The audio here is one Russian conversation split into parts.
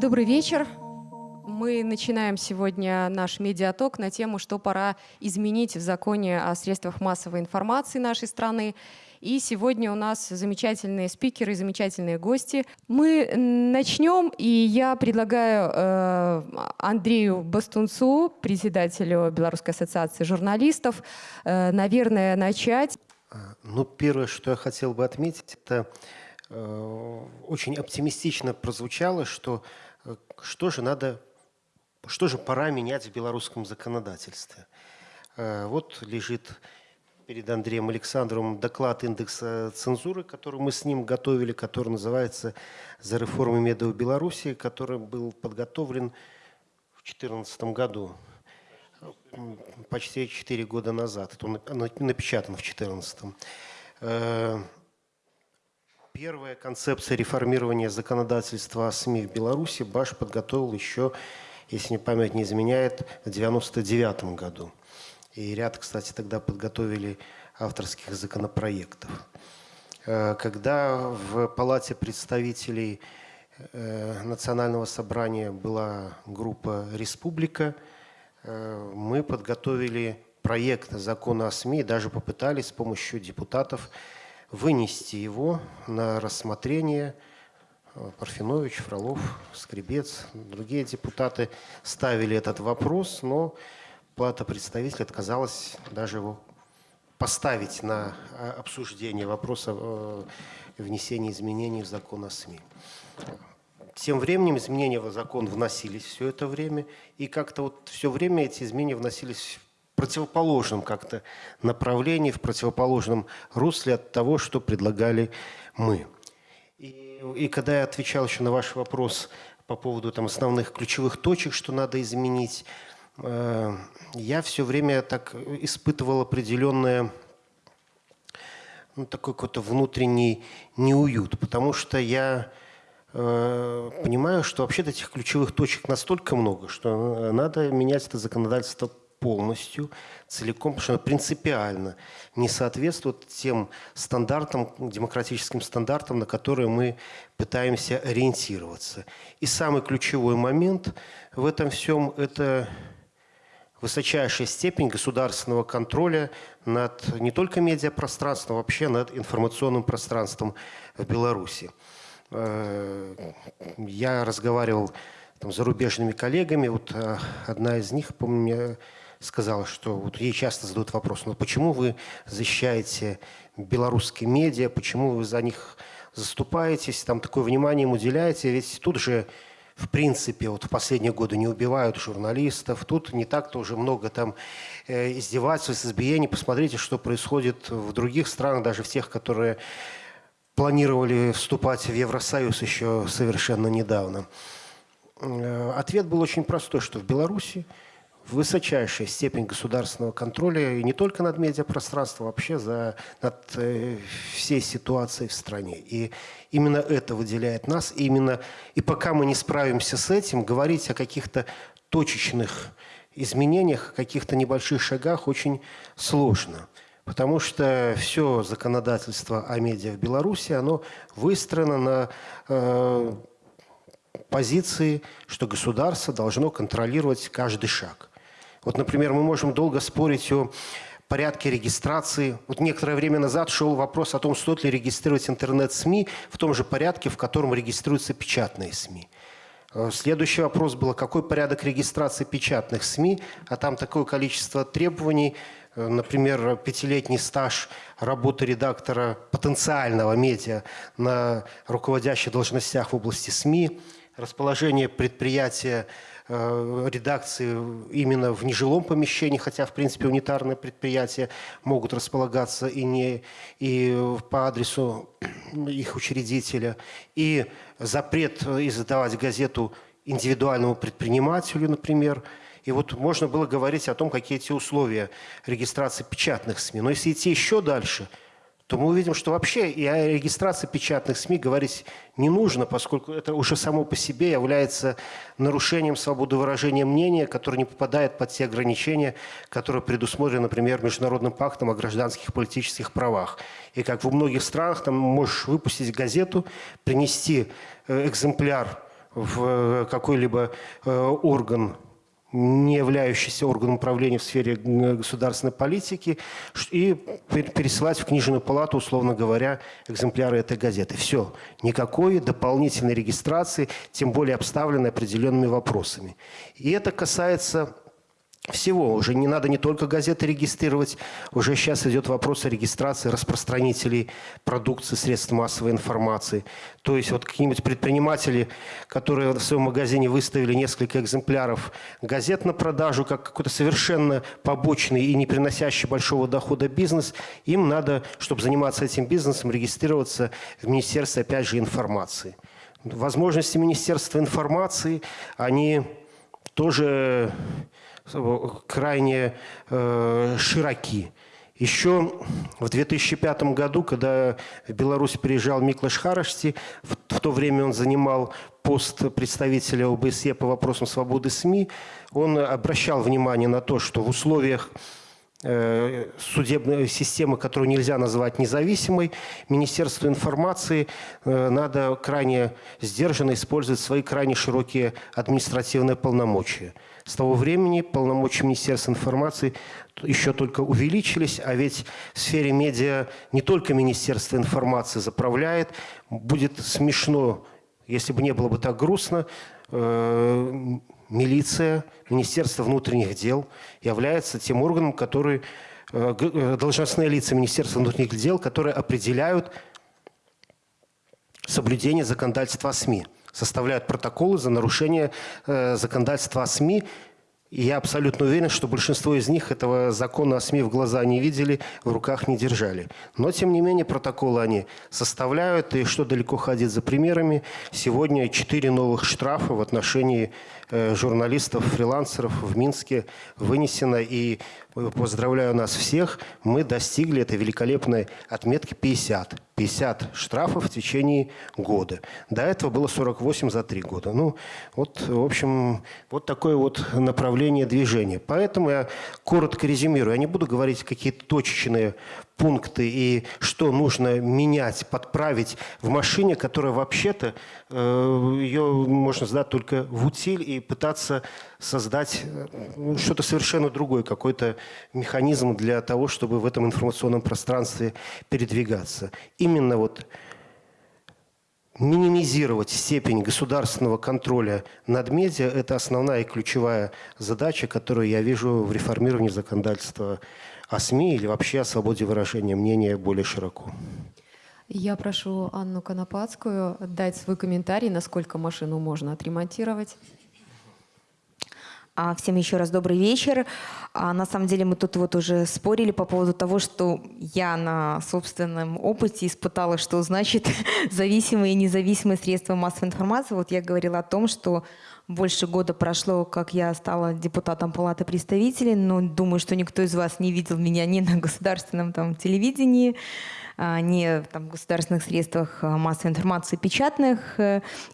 Добрый вечер. Мы начинаем сегодня наш медиаток на тему, что пора изменить в законе о средствах массовой информации нашей страны. И сегодня у нас замечательные спикеры, замечательные гости. Мы начнем, и я предлагаю э, Андрею Бастунцу, председателю Белорусской ассоциации журналистов, э, наверное, начать. Ну, первое, что я хотел бы отметить, это э, очень оптимистично прозвучало, что э, что же надо что же пора менять в белорусском законодательстве? Э, вот лежит перед Андреем Александровым доклад индекса цензуры, который мы с ним готовили, который называется «За реформы медиа в Беларуси», который был подготовлен в 2014 году, почти 4 года назад. Это он напечатан в 2014. Э, первая концепция реформирования законодательства о СМИ в Беларуси Баш подготовил еще если мне память не изменяет, в 1999 году. И ряд, кстати, тогда подготовили авторских законопроектов. Э, когда в Палате представителей э, Национального собрания была группа «Республика», э, мы подготовили проект закона о СМИ, даже попытались с помощью депутатов вынести его на рассмотрение – Парфенович, Фролов, Скребец, другие депутаты ставили этот вопрос, но Палата представителей отказалась даже его поставить на а, обсуждение вопроса э, внесения изменений в закон о СМИ. Тем временем изменения в закон вносились все это время, и как-то вот все время эти изменения вносились в противоположном как-то направлении, в противоположном русле от того, что предлагали мы. И когда я отвечал еще на ваш вопрос по поводу там, основных ключевых точек, что надо изменить, я все время так испытывал определенное ну, такой какой-то внутренний неуют, потому что я э, понимаю, что вообще-то этих ключевых точек настолько много, что надо менять это законодательство полностью, целиком, потому что она принципиально не соответствует тем стандартам, демократическим стандартам, на которые мы пытаемся ориентироваться. И самый ключевой момент в этом всем – это высочайшая степень государственного контроля над не только медиапространством, а вообще над информационным пространством в Беларуси. Э, я разговаривал там, с зарубежными коллегами, вот э, одна из них, помню, сказала, что вот ей часто задают вопрос, ну почему вы защищаете белорусские медиа, почему вы за них заступаетесь, там такое внимание им уделяете, ведь тут же в принципе, вот в последние годы не убивают журналистов, тут не так-то уже много там э, издевательств, избиений. Посмотрите, что происходит в других странах, даже в тех, которые планировали вступать в Евросоюз еще совершенно недавно. Э, ответ был очень простой, что в Беларуси высочайшая степень государственного контроля и не только над медиапространством, а вообще за, над э, всей ситуацией в стране. И именно это выделяет нас. И, именно, и пока мы не справимся с этим, говорить о каких-то точечных изменениях, о каких-то небольших шагах очень сложно. Потому что все законодательство о медиа в Беларуси, оно выстроено на э, позиции, что государство должно контролировать каждый шаг. Вот, например, мы можем долго спорить о порядке регистрации. Вот некоторое время назад шел вопрос о том, стоит ли регистрировать интернет-СМИ в том же порядке, в котором регистрируются печатные СМИ. Э, следующий вопрос был, какой порядок регистрации печатных СМИ, а там такое количество требований, э, например, пятилетний стаж работы редактора потенциального медиа на руководящих должностях в области СМИ, расположение предприятия Э, редакции именно в нежилом помещении, хотя, в принципе, унитарные предприятия могут располагаться и, не, и по адресу их учредителя, и запрет издавать газету индивидуальному предпринимателю, например. И вот можно было говорить о том, какие эти условия регистрации печатных СМИ. Но если идти еще дальше, то мы увидим, что вообще и о регистрации печатных СМИ говорить не нужно, поскольку это уже само по себе является нарушением свободы выражения мнения, которое не попадает под те ограничения, которые предусмотрены, например, Международным пактом о гражданских политических правах. И как в многих странах, там можешь выпустить газету, принести э, экземпляр в э, какой-либо э, орган не являющийся органом управления в сфере государственной политики, и пересылать в книжную палату, условно говоря, экземпляры этой газеты. Все. Никакой дополнительной регистрации, тем более обставленной определенными вопросами. И это касается всего. Уже не надо не только газеты регистрировать, уже сейчас идет вопрос о регистрации распространителей продукции средств массовой информации. То есть вот какие-нибудь предприниматели, которые в своем магазине выставили несколько экземпляров газет на продажу, как какой-то совершенно побочный и не приносящий большого дохода бизнес, им надо, чтобы заниматься этим бизнесом, регистрироваться в Министерстве, опять же, информации. Возможности Министерства информации, они тоже крайне э, широки. Еще в 2005 году, когда в Беларусь приезжал Миклаш Харашти, в, в то время он занимал пост представителя ОБСЕ по вопросам свободы СМИ, он обращал внимание на то, что в условиях э, судебной системы, которую нельзя назвать независимой, Министерству информации э, надо крайне сдержанно использовать свои крайне широкие административные полномочия. С того времени полномочия Министерства информации еще только увеличились, а ведь в сфере медиа не только Министерство информации заправляет. Будет смешно, если бы не было бы так грустно, э, милиция, Министерство внутренних дел является тем органом, который э, э, должностные лица Министерства внутренних дел, которые определяют соблюдение законодательства о СМИ составляют протоколы за нарушение э, законодательства о СМИ. И я абсолютно уверен, что большинство из них этого закона о СМИ в глаза не видели, в руках не держали. Но, тем не менее, протоколы они составляют. И что далеко ходить за примерами, сегодня четыре новых штрафа в отношении журналистов, фрилансеров в Минске вынесено. И поздравляю нас всех, мы достигли этой великолепной отметки 50. 50 штрафов в течение года. До этого было 48 за три года. Ну, вот, в общем, вот такое вот направление движения. Поэтому я коротко резюмирую. Я не буду говорить какие-то точечные пункты и что нужно менять, подправить в машине, которая вообще-то, э, ее можно сдать только в утиль и пытаться создать э, что-то совершенно другое, какой-то механизм для того, чтобы в этом информационном пространстве передвигаться. Именно вот минимизировать степень государственного контроля над медиа – это основная и ключевая задача, которую я вижу в реформировании законодательства о СМИ или вообще о свободе выражения мнения более широко. Я прошу Анну Конопадскую дать свой комментарий, насколько машину можно отремонтировать. А, всем еще раз добрый вечер. А, на самом деле мы тут вот уже спорили по поводу того, что я на собственном опыте испытала, что значит зависимые и независимые средства массовой информации. Вот я говорила о том, что больше года прошло, как я стала депутатом Палаты представителей, но думаю, что никто из вас не видел меня ни на государственном там, телевидении, а, ни там, в государственных средствах а, массовой информации печатных.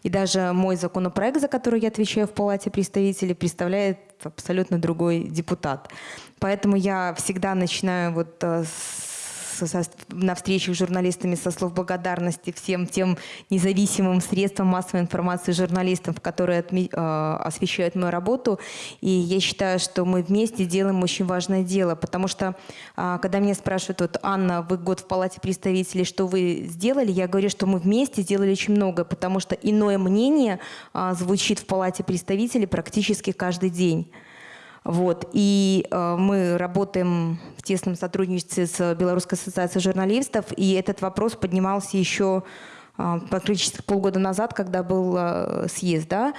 И даже мой законопроект, за который я отвечаю в Палате представителей, представляет абсолютно другой депутат. Поэтому я всегда начинаю вот э, на встречах с журналистами со слов благодарности всем тем независимым средствам массовой информации журналистов, которые э, освещают мою работу. И я считаю, что мы вместе делаем очень важное дело, потому что э, когда меня спрашивают, вот, Анна, вы год в Палате представителей, что вы сделали, я говорю, что мы вместе сделали очень много, потому что иное мнение э, звучит в Палате представителей практически каждый день. Вот. И э, мы работаем в тесном сотрудничестве с Белорусской ассоциацией журналистов, и этот вопрос поднимался еще э, практически полгода назад, когда был э, съезд, да,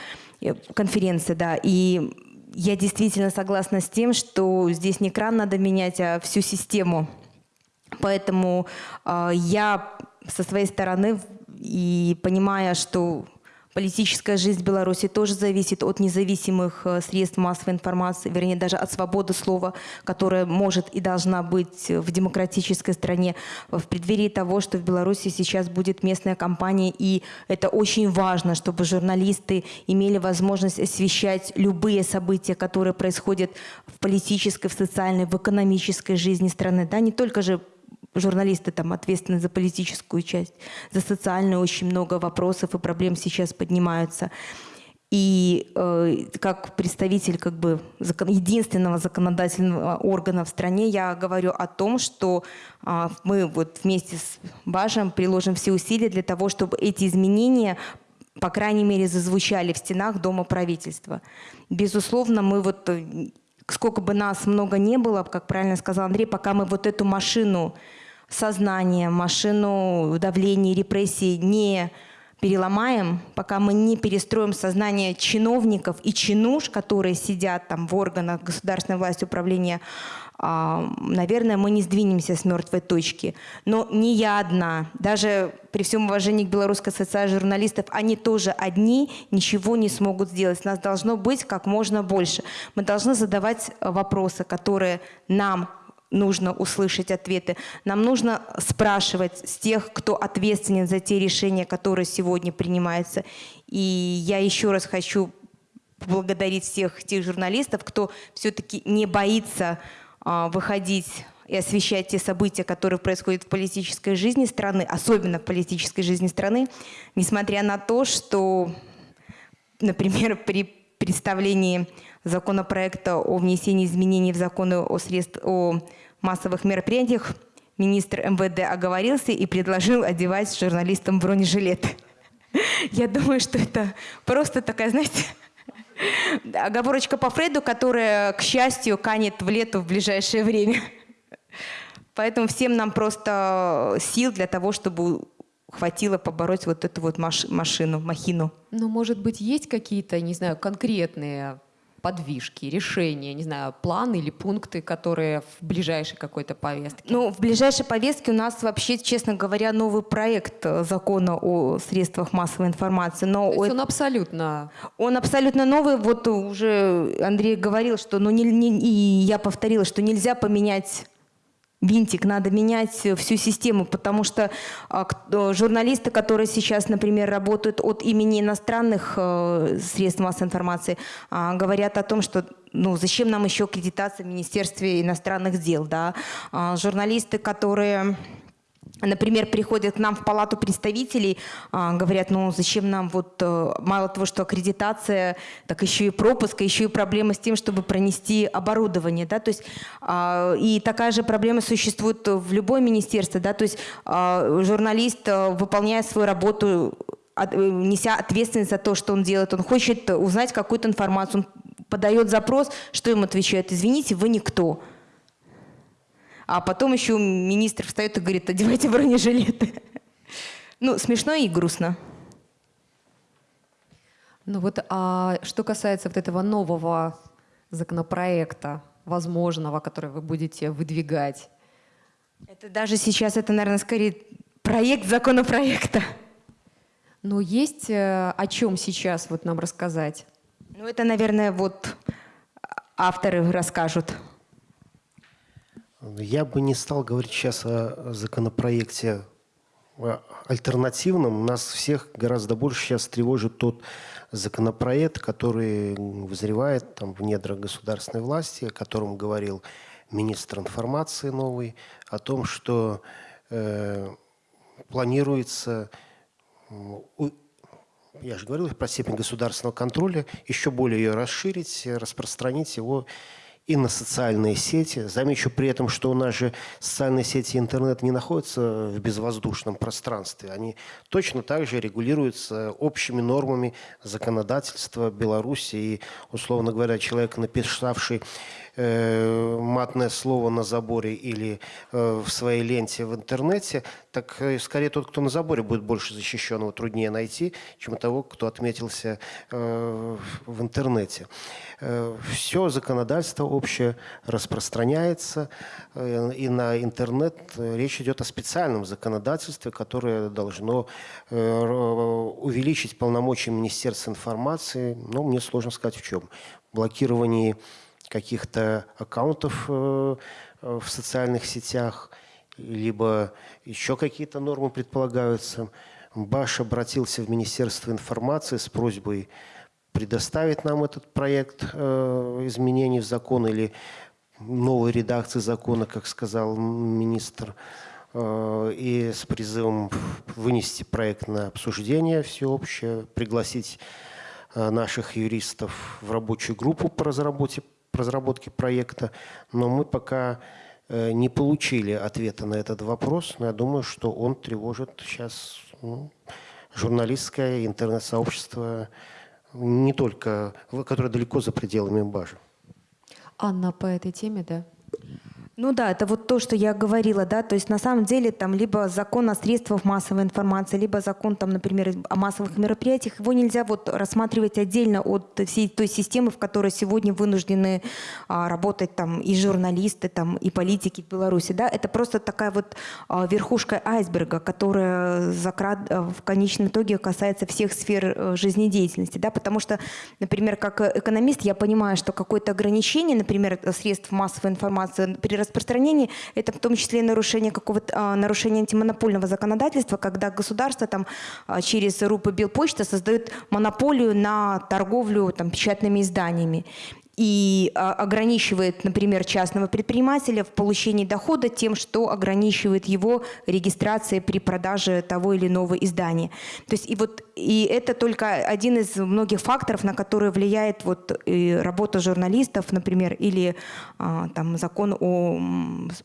конференция, да, и я действительно согласна с тем, что здесь не кран надо менять, а всю систему. Поэтому э, я со своей стороны и понимая, что Политическая жизнь Беларуси тоже зависит от независимых э, средств массовой информации, вернее, даже от свободы слова, которая может и должна быть в демократической стране. В преддверии того, что в Беларуси сейчас будет местная кампания, и это очень важно, чтобы журналисты имели возможность освещать любые события, которые происходят в политической, в социальной, в экономической жизни страны. Да, не только же журналисты там ответственны за политическую часть, за социальную очень много вопросов и проблем сейчас поднимаются. И э, как представитель как бы, закон, единственного законодательного органа в стране я говорю о том, что э, мы вот вместе с Бажем приложим все усилия для того, чтобы эти изменения по крайней мере, зазвучали в стенах Дома правительства. Безусловно, мы вот, э, сколько бы нас много не было, как правильно сказал Андрей, пока мы вот эту машину сознание, машину давления, репрессий не переломаем, пока мы не перестроим сознание чиновников и чинуш, которые сидят там в органах государственной власти управления, а, наверное, мы не сдвинемся с мертвой точки. Но не я одна. Даже при всем уважении к Белорусской ассоциации журналистов, они тоже одни ничего не смогут сделать. Нас должно быть как можно больше. Мы должны задавать вопросы, которые нам нужно услышать ответы. Нам нужно спрашивать с тех, кто ответственен за те решения, которые сегодня принимаются. И я еще раз хочу поблагодарить всех тех журналистов, кто все-таки не боится а, выходить и освещать те события, которые происходят в политической жизни страны, особенно в политической жизни страны, несмотря на то, что, например, при представлении законопроекта о внесении изменений в законы о, средств, о массовых мероприятиях министр МВД оговорился и предложил одевать журналистам бронежилеты. Я думаю, что это просто такая, знаете, оговорочка по Фрейду, которая, к счастью, канет в лету в ближайшее время. Поэтому всем нам просто сил для того, чтобы хватило побороть вот эту вот машину, махину. Ну, может быть, есть какие-то, не знаю, конкретные подвижки, решения, не знаю, планы или пункты, которые в ближайшей какой-то повестке? Ну, в ближайшей повестке у нас вообще, честно говоря, новый проект э, закона о средствах массовой информации. Но То есть он абсолютно... Он абсолютно новый. Вот уже Андрей говорил, что, ну, не, не, и я повторила, что нельзя поменять винтик, надо менять всю систему, потому что а, журналисты, которые сейчас, например, работают от имени иностранных э, средств массовой информации, а, говорят о том, что ну, зачем нам еще аккредитация в Министерстве иностранных дел, да? А, журналисты, которые например, приходят к нам в палату представителей, а, говорят, ну зачем нам вот э, мало того, что аккредитация, так еще и пропуск, еще и проблема с тем, чтобы пронести оборудование, да, то есть а, и такая же проблема существует в любой министерстве, да, то есть а, журналист, э, выполняя свою работу, неся ответственность за то, что он делает, он хочет узнать какую-то информацию, он подает запрос, что ему отвечают, извините, вы никто. А потом еще министр встает и говорит, одевайте бронежилеты. Ну, смешно и грустно. Ну вот, а что касается вот этого нового законопроекта, возможного, который вы будете выдвигать? Это даже сейчас, это, наверное, скорее проект законопроекта. Но есть э, о чем сейчас вот нам рассказать? Ну, это, наверное, вот авторы расскажут. Я бы не стал говорить сейчас о законопроекте альтернативном. Нас всех гораздо больше сейчас тревожит тот законопроект, который вызревает там, в недрах государственной власти, о котором говорил министр информации новый, о том, что э, планируется, я же говорил про степень государственного контроля, еще более ее расширить, распространить его и на социальные сети. Замечу при этом, что у нас же социальные сети и интернет не находятся в безвоздушном пространстве. Они точно так же регулируются общими нормами законодательства Беларуси. И, условно говоря, человек, написавший э, матное слово на заборе или э, в своей ленте в интернете, так э, скорее тот, кто на заборе будет больше защищен, его труднее найти, чем того, кто отметился в интернете. Все законодательство общее распространяется, и на интернет речь идет о специальном законодательстве, которое должно увеличить полномочия Министерства информации. Но мне сложно сказать в чем. Блокировании каких-то аккаунтов в социальных сетях, либо еще какие-то нормы предполагаются. Баш обратился в Министерство информации с просьбой предоставить нам этот проект э, изменений в закон или новой редакции закона, как сказал министр, э, и с призывом вынести проект на обсуждение всеобщее, пригласить э, наших юристов в рабочую группу по разработке, по разработке проекта. Но мы пока э, не получили ответа на этот вопрос, но я думаю, что он тревожит сейчас ну, журналистское интернет-сообщество не только, которая далеко за пределами Бажи. Анна, по этой теме, да? Ну да, это вот то, что я говорила, да, то есть на самом деле там либо закон о средствах массовой информации, либо закон там, например, о массовых мероприятиях, его нельзя вот рассматривать отдельно от всей той системы, в которой сегодня вынуждены а, работать там и журналисты, там и политики в Беларуси, да, это просто такая вот а, верхушка айсберга, которая закрат, а, в конечном итоге касается всех сфер а, жизнедеятельности, да, потому что, например, как экономист я понимаю, что какое-то ограничение, например, средств массовой информации при распространении, это в том числе и нарушение какого-то а, нарушение антимонопольного законодательства, когда государство там а, через РУП и Белпочта создает монополию на торговлю там, печатными изданиями и а, ограничивает, например, частного предпринимателя в получении дохода тем, что ограничивает его регистрацией при продаже того или иного издания. То есть и вот и это только один из многих факторов, на которые влияет вот работа журналистов, например, или а, там закон о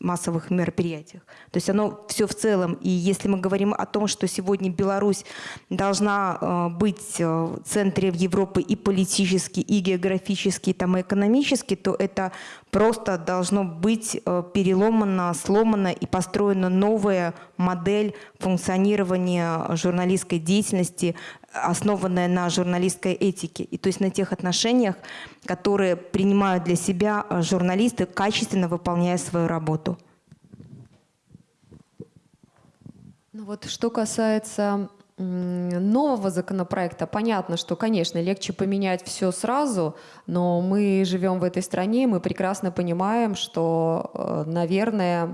массовых мероприятиях. То есть оно все в целом. И если мы говорим о том, что сегодня Беларусь должна а, быть в центре Европы и политически, и географически, там, и экономически, то это просто должно быть э, переломано, сломано и построена новая модель функционирования журналистской деятельности, основанная на журналистской этике. И то есть на тех отношениях, которые принимают для себя э, журналисты, качественно выполняя свою работу. Ну вот что касается нового законопроекта, понятно, что, конечно, легче поменять все сразу, но мы живем в этой стране, мы прекрасно понимаем, что, э, наверное,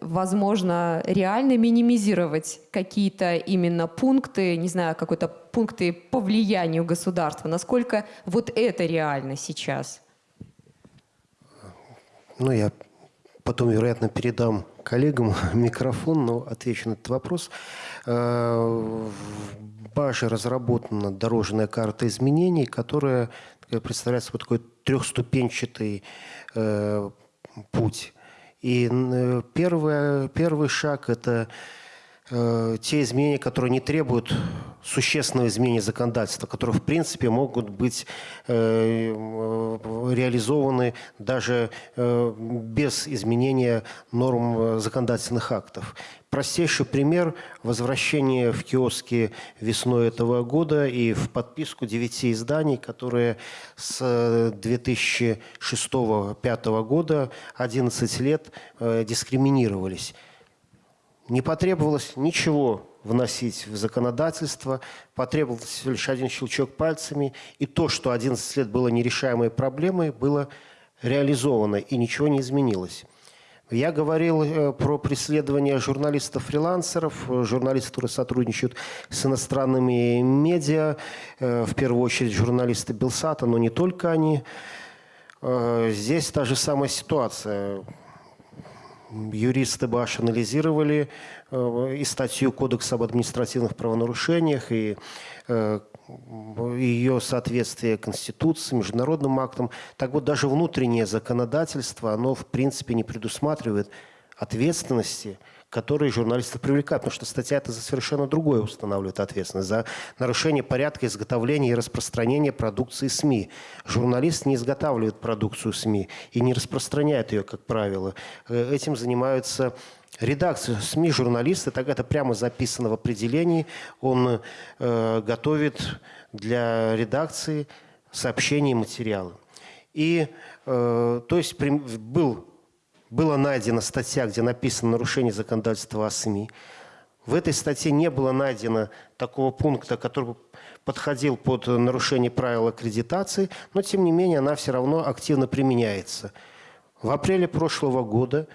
возможно реально минимизировать какие-то именно пункты, не знаю, какой-то пункты по влиянию государства. Насколько вот это реально сейчас? Ну, я потом, вероятно, передам коллегам микрофон, но отвечу на этот вопрос. Э, в БАЖе разработана дорожная карта изменений, которая представляет собой такой трехступенчатый э, путь. И э, первый, первый шаг – это Э, те изменения, которые не требуют существенного изменения законодательства, которые в принципе могут быть э, реализованы даже э, без изменения норм законодательных актов. Простейший пример – возвращение в киоски весной этого года и в подписку девяти изданий, которые с 2006-2005 года 11 лет дискриминировались. Не потребовалось ничего вносить в законодательство, потребовался лишь один щелчок пальцами, и то, что 11 лет было нерешаемой проблемой, было реализовано, и ничего не изменилось. Я говорил э, про преследование журналистов-фрилансеров, журналистов, которые сотрудничают с иностранными медиа, э, в первую очередь журналисты Белсата, но не только они. Э, здесь та же самая ситуация юристы БАШ анализировали э, и статью Кодекса об административных правонарушениях, и э, ее соответствие Конституции, международным актам. Так вот, даже внутреннее законодательство, оно в принципе не предусматривает ответственности, которые журналисты привлекают, потому что статья это за совершенно другое устанавливает ответственность, за нарушение порядка изготовления и распространения продукции СМИ. Журналист не изготавливает продукцию СМИ и не распространяет ее, как правило. Э, этим занимаются редакция СМИ, журналисты, так это прямо записано в определении. Он э, готовит для редакции сообщения и материалы. И, э, то есть, был была найдена статья, где написано нарушение законодательства о СМИ. В этой статье не было найдено такого пункта, который подходил под нарушение правил аккредитации, но тем не менее она все равно активно применяется. В апреле прошлого года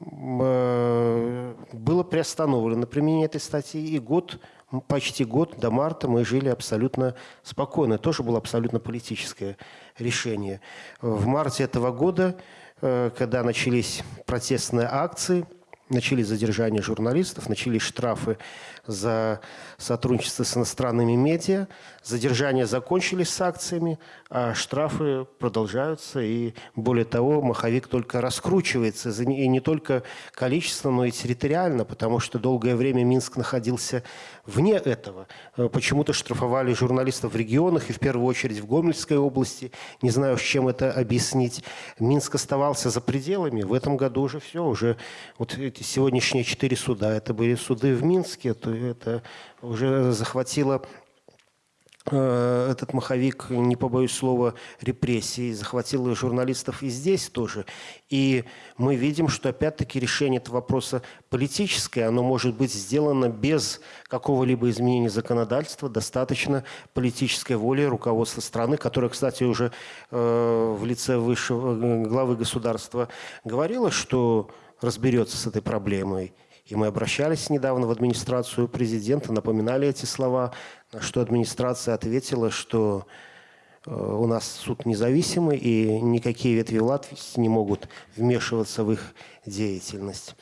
э, было приостановлено применение этой статьи, и год, почти год до марта мы жили абсолютно спокойно. Тоже было абсолютно политическое решение. В марте этого года когда начались протестные акции, начались задержания журналистов, начались штрафы за сотрудничество с иностранными медиа. Задержания закончились с акциями, а штрафы продолжаются. И более того, маховик только раскручивается. И не только количественно, но и территориально, потому что долгое время Минск находился вне этого. Э, почему-то штрафовали журналистов в регионах и в первую очередь в Гомельской области. Не знаю, с чем это объяснить. Минск оставался за пределами. В этом году уже все. Уже вот эти сегодняшние четыре суда, это были суды в Минске, то это уже захватило э, этот маховик, не побоюсь слова, репрессий, захватил журналистов и здесь тоже. И мы видим, что опять-таки решение этого вопроса политическое, оно может быть сделано без какого-либо изменения законодательства, достаточно политической воли руководства страны, которое, кстати, уже э, в лице высшего э, главы государства говорило, что разберется с этой проблемой. И мы обращались недавно в администрацию президента, напоминали эти слова, на что администрация ответила, что э, у нас суд независимый, и никакие ветви власти не могут вмешиваться в их деятельность.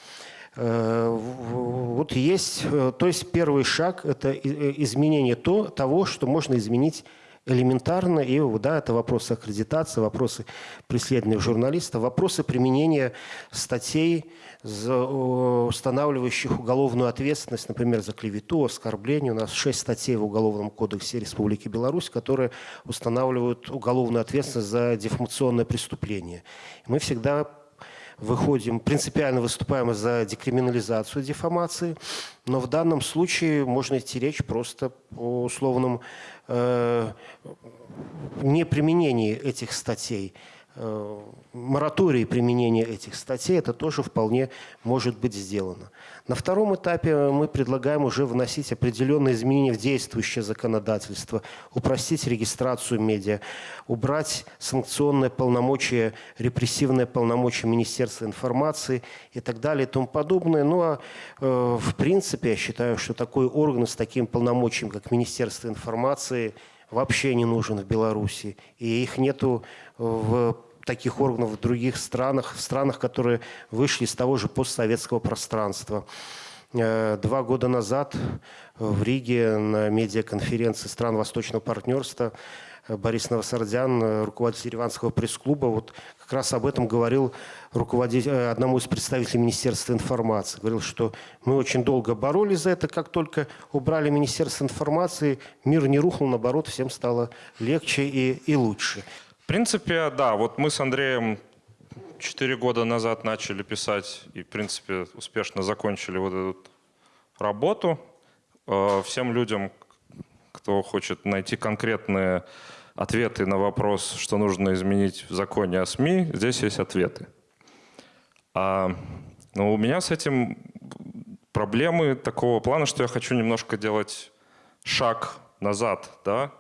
Э, вот есть, э, то есть первый шаг – это изменение то, того, что можно изменить элементарно, и да, это вопросы аккредитации, вопросы преследования журналистов, вопросы применения статей, устанавливающих уголовную ответственность, например, за клевету, оскорбление. У нас шесть статей в Уголовном кодексе Республики Беларусь, которые устанавливают уголовную ответственность за дефамационное преступление. Мы всегда выходим, принципиально выступаем за декриминализацию дефамации, но в данном случае можно идти речь просто о условном неприменении этих статей. Э, моратории применения этих статей, это тоже вполне может быть сделано. На втором этапе мы предлагаем уже вносить определенные изменения в действующее законодательство, упростить регистрацию медиа, убрать санкционное полномочия, репрессивное полномочия Министерства информации и так далее и тому подобное. Ну а э, в принципе я считаю, что такой орган с таким полномочием, как Министерство информации, вообще не нужен в Беларуси. И их нету в таких органов в других странах, в странах, которые вышли из того же постсоветского пространства. Э, два года назад в Риге на медиаконференции стран Восточного партнерства э, Борис Новосардян, э, руководитель Ереванского пресс-клуба, вот как раз об этом говорил руководитель, одному из представителей Министерства информации. Говорил, что мы очень долго боролись за это, как только убрали Министерство информации, мир не рухнул, наоборот, всем стало легче и, и лучше принципе, да, вот мы с Андреем четыре года назад начали писать и, в принципе, успешно закончили вот эту работу. Э, всем людям, кто хочет найти конкретные ответы на вопрос, что нужно изменить в законе о СМИ, здесь есть ответы. А, но у меня с этим проблемы такого плана, что я хочу немножко делать шаг назад, да,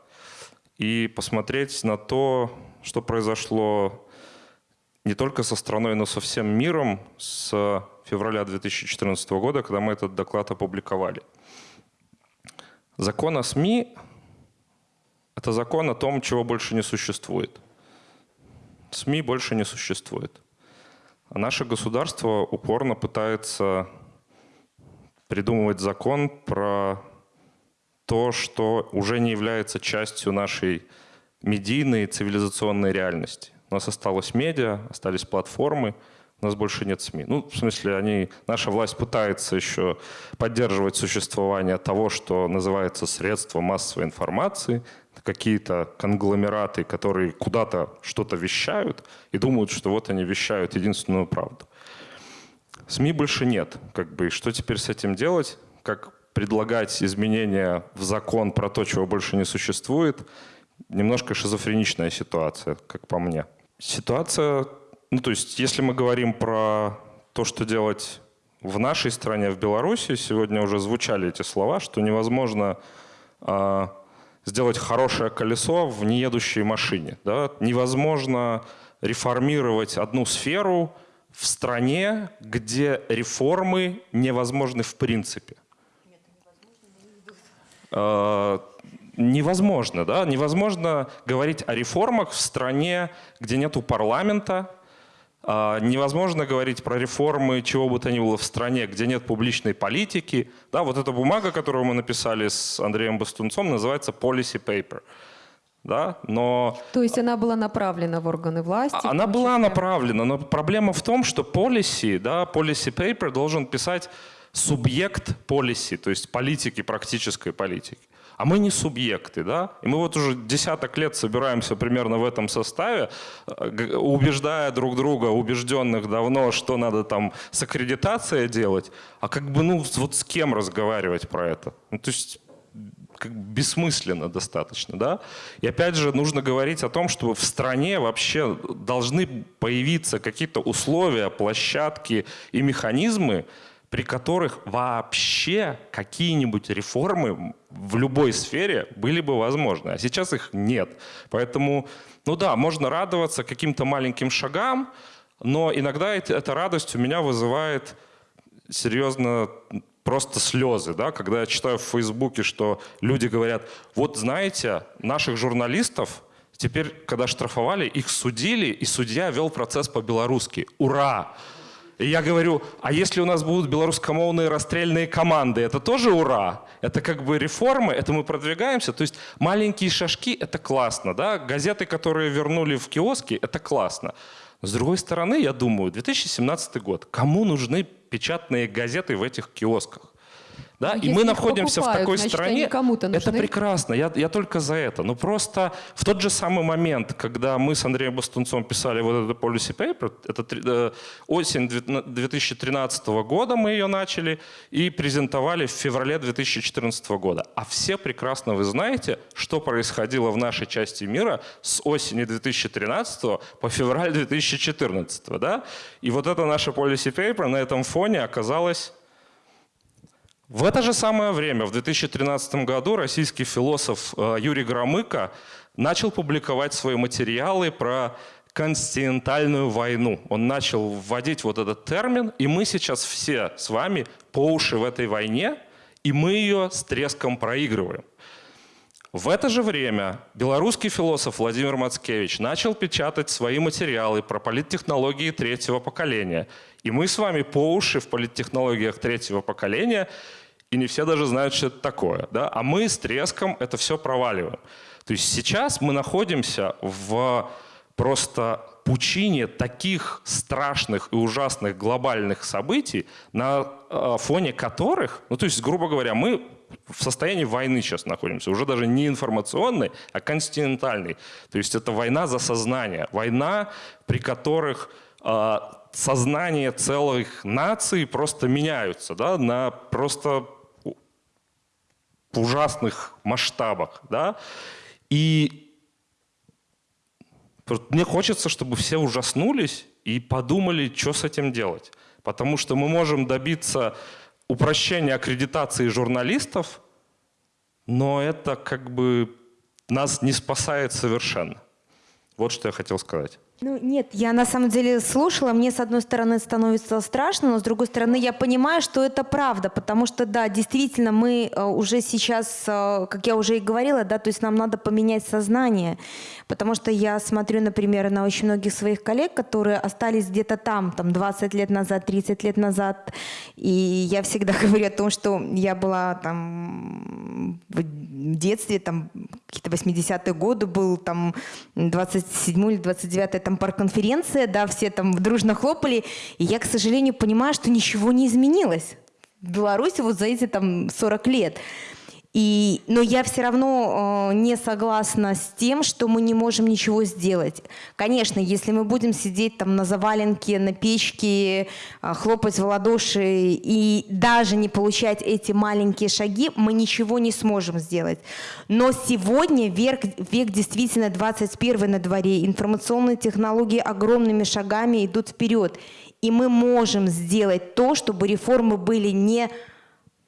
и посмотреть на то, что произошло не только со страной, но со всем миром с февраля 2014 года, когда мы этот доклад опубликовали. Закон о СМИ – это закон о том, чего больше не существует. СМИ больше не существует. А наше государство упорно пытается придумывать закон про то, что уже не является частью нашей медийной цивилизационной реальности. У нас осталось медиа, остались платформы, У нас больше нет СМИ. Ну, в смысле, они, наша власть пытается еще поддерживать существование того, что называется средства массовой информации, какие-то конгломераты, которые куда-то что-то вещают и думают, что вот они вещают единственную правду. СМИ больше нет. Как бы, что теперь с этим делать? Как предлагать изменения в закон про то, чего больше не существует? Немножко шизофреничная ситуация, как по мне. Ситуация ну, то есть, если мы говорим про то, что делать в нашей стране, в Беларуси, сегодня уже звучали эти слова, что невозможно э, сделать хорошее колесо в неедущей машине. Да? Невозможно реформировать одну сферу в стране, где реформы невозможны в принципе. Э, невозможно, да? Невозможно говорить о реформах в стране, где нету парламента, а, невозможно говорить про реформы чего бы то ни было в стране, где нет публичной политики. Да, вот эта бумага, которую мы написали с Андреем Бастунцом, называется policy paper. Да, но... То есть она была направлена в органы власти? Она была направлена, но проблема в том, что policy, да, policy paper должен писать субъект policy, то есть политики, практической политики а мы не субъекты, да? И мы вот уже десяток лет собираемся примерно в этом составе, э, убеждая друг друга, убежденных давно, что надо там с аккредитацией делать, а как бы, ну, вот с кем разговаривать про это? Ну, то есть как бессмысленно достаточно, да? И опять же нужно говорить о том, что в стране вообще должны появиться какие-то условия, площадки и механизмы, при которых вообще какие-нибудь реформы в любой сфере были бы возможны. А сейчас их нет. Поэтому, ну да, можно радоваться каким-то маленьким шагам, но иногда эта радость у меня вызывает серьезно просто слезы, да, когда я читаю в Фейсбуке, что люди говорят, вот знаете, наших журналистов теперь, когда штрафовали, их судили, и судья вел процесс по-белорусски. Ура! И я говорю, а если у нас будут белорусскомовные расстрельные команды, это тоже ура? Это как бы реформы, это мы продвигаемся. То есть маленькие шажки – это классно. Да? Газеты, которые вернули в киоски – это классно. с другой стороны, я думаю, 2017 год. Кому нужны печатные газеты в этих киосках? Да? И мы находимся покупают, в такой значит, стране. Это нужны. прекрасно, я, я только за это. Но просто в тот же самый момент, когда мы с Андреем Бастунцом писали вот этот policy paper, это э, осень 2013 года мы ее начали и презентовали в феврале 2014 года. А все прекрасно вы знаете, что происходило в нашей части мира с осени 2013 по февраль 2014. Да? И вот это наше policy paper на этом фоне оказалось в это же самое время, в 2013 году, российский философ э, Юрий Громыко начал публиковать свои материалы про континентальную войну. Он начал вводить вот этот термин, и мы сейчас все с вами по уши в этой войне, и мы ее с треском проигрываем. В это же время белорусский философ Владимир Мацкевич начал печатать свои материалы про политтехнологии третьего поколения. И мы с вами по уши в политтехнологиях третьего поколения – и не все даже знают, что это такое. Да? А мы с треском это все проваливаем. То есть сейчас мы находимся в просто пучине таких страшных и ужасных глобальных событий, на э, фоне которых, ну то есть, грубо говоря, мы в состоянии войны сейчас находимся, уже даже не информационной, а континентальной. То есть это война за сознание, война, при которых э, сознание целых наций просто меняются да, на просто в ужасных масштабах. Да? И мне хочется, чтобы все ужаснулись и подумали, что с этим делать. Потому что мы можем добиться упрощения аккредитации журналистов, но это как бы нас не спасает совершенно. Вот что я хотел сказать. Ну нет, я на самом деле слушала, мне с одной стороны становится страшно, но с другой стороны я понимаю, что это правда, потому что да, действительно мы э, уже сейчас, э, как я уже и говорила, да, то есть нам надо поменять сознание, потому что я смотрю, например, на очень многих своих коллег, которые остались где-то там, там 20 лет назад, 30 лет назад, И я всегда говорю о том, что я была там в детстве, там какие-то 80-е годы, был там 27 или 29 там парк-конференция, да, все там дружно хлопали, и я, к сожалению, понимаю, что ничего не изменилось в Беларуси вот за эти там 40 лет. И, но я все равно э, не согласна с тем, что мы не можем ничего сделать. Конечно, если мы будем сидеть там на заваленке, на печке, э, хлопать в ладоши и даже не получать эти маленькие шаги, мы ничего не сможем сделать. Но сегодня век, век действительно 21 на дворе, информационные технологии огромными шагами идут вперед. И мы можем сделать то, чтобы реформы были не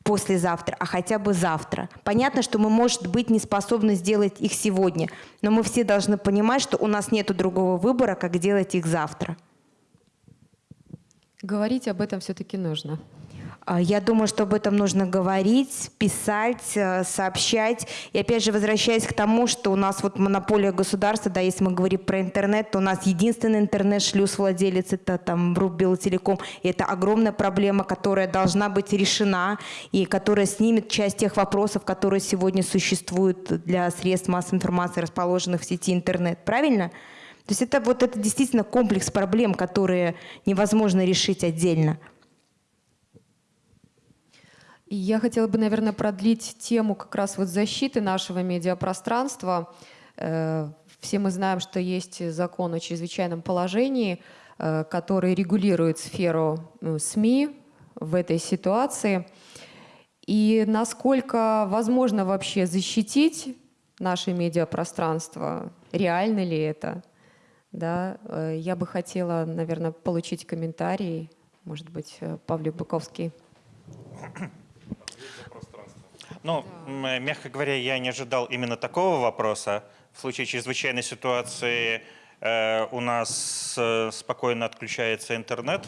послезавтра, а хотя бы завтра. Понятно, что мы, может быть, не способны сделать их сегодня, но мы все должны понимать, что у нас нет другого выбора, как делать их завтра. Говорить об этом все-таки нужно. А, Я думаю, что об этом нужно говорить, писать, э, сообщать. И опять же, возвращаясь к тому, что у нас вот монополия государства, да, если мы говорим про интернет, то у нас единственный интернет-шлюз владелец это там РУП Белтелеком. И это огромная проблема, которая должна быть решена и которая снимет часть тех вопросов, которые сегодня существуют для средств массовой информации, расположенных в сети интернет. Правильно? То есть это вот это действительно комплекс проблем, которые невозможно решить отдельно. Я хотела бы, наверное, продлить тему как раз вот защиты нашего медиапространства. Э, Все мы знаем, что есть закон о чрезвычайном положении, э, который регулирует сферу ну, СМИ в этой ситуации. И насколько возможно вообще защитить наше медиапространство? Реально ли это? Да, э, я бы хотела, наверное, получить комментарий, может быть, э, Павлик Быковский. Ну, мягко говоря, я не ожидал именно такого вопроса. В случае чрезвычайной ситуации у нас э, спокойно отключается интернет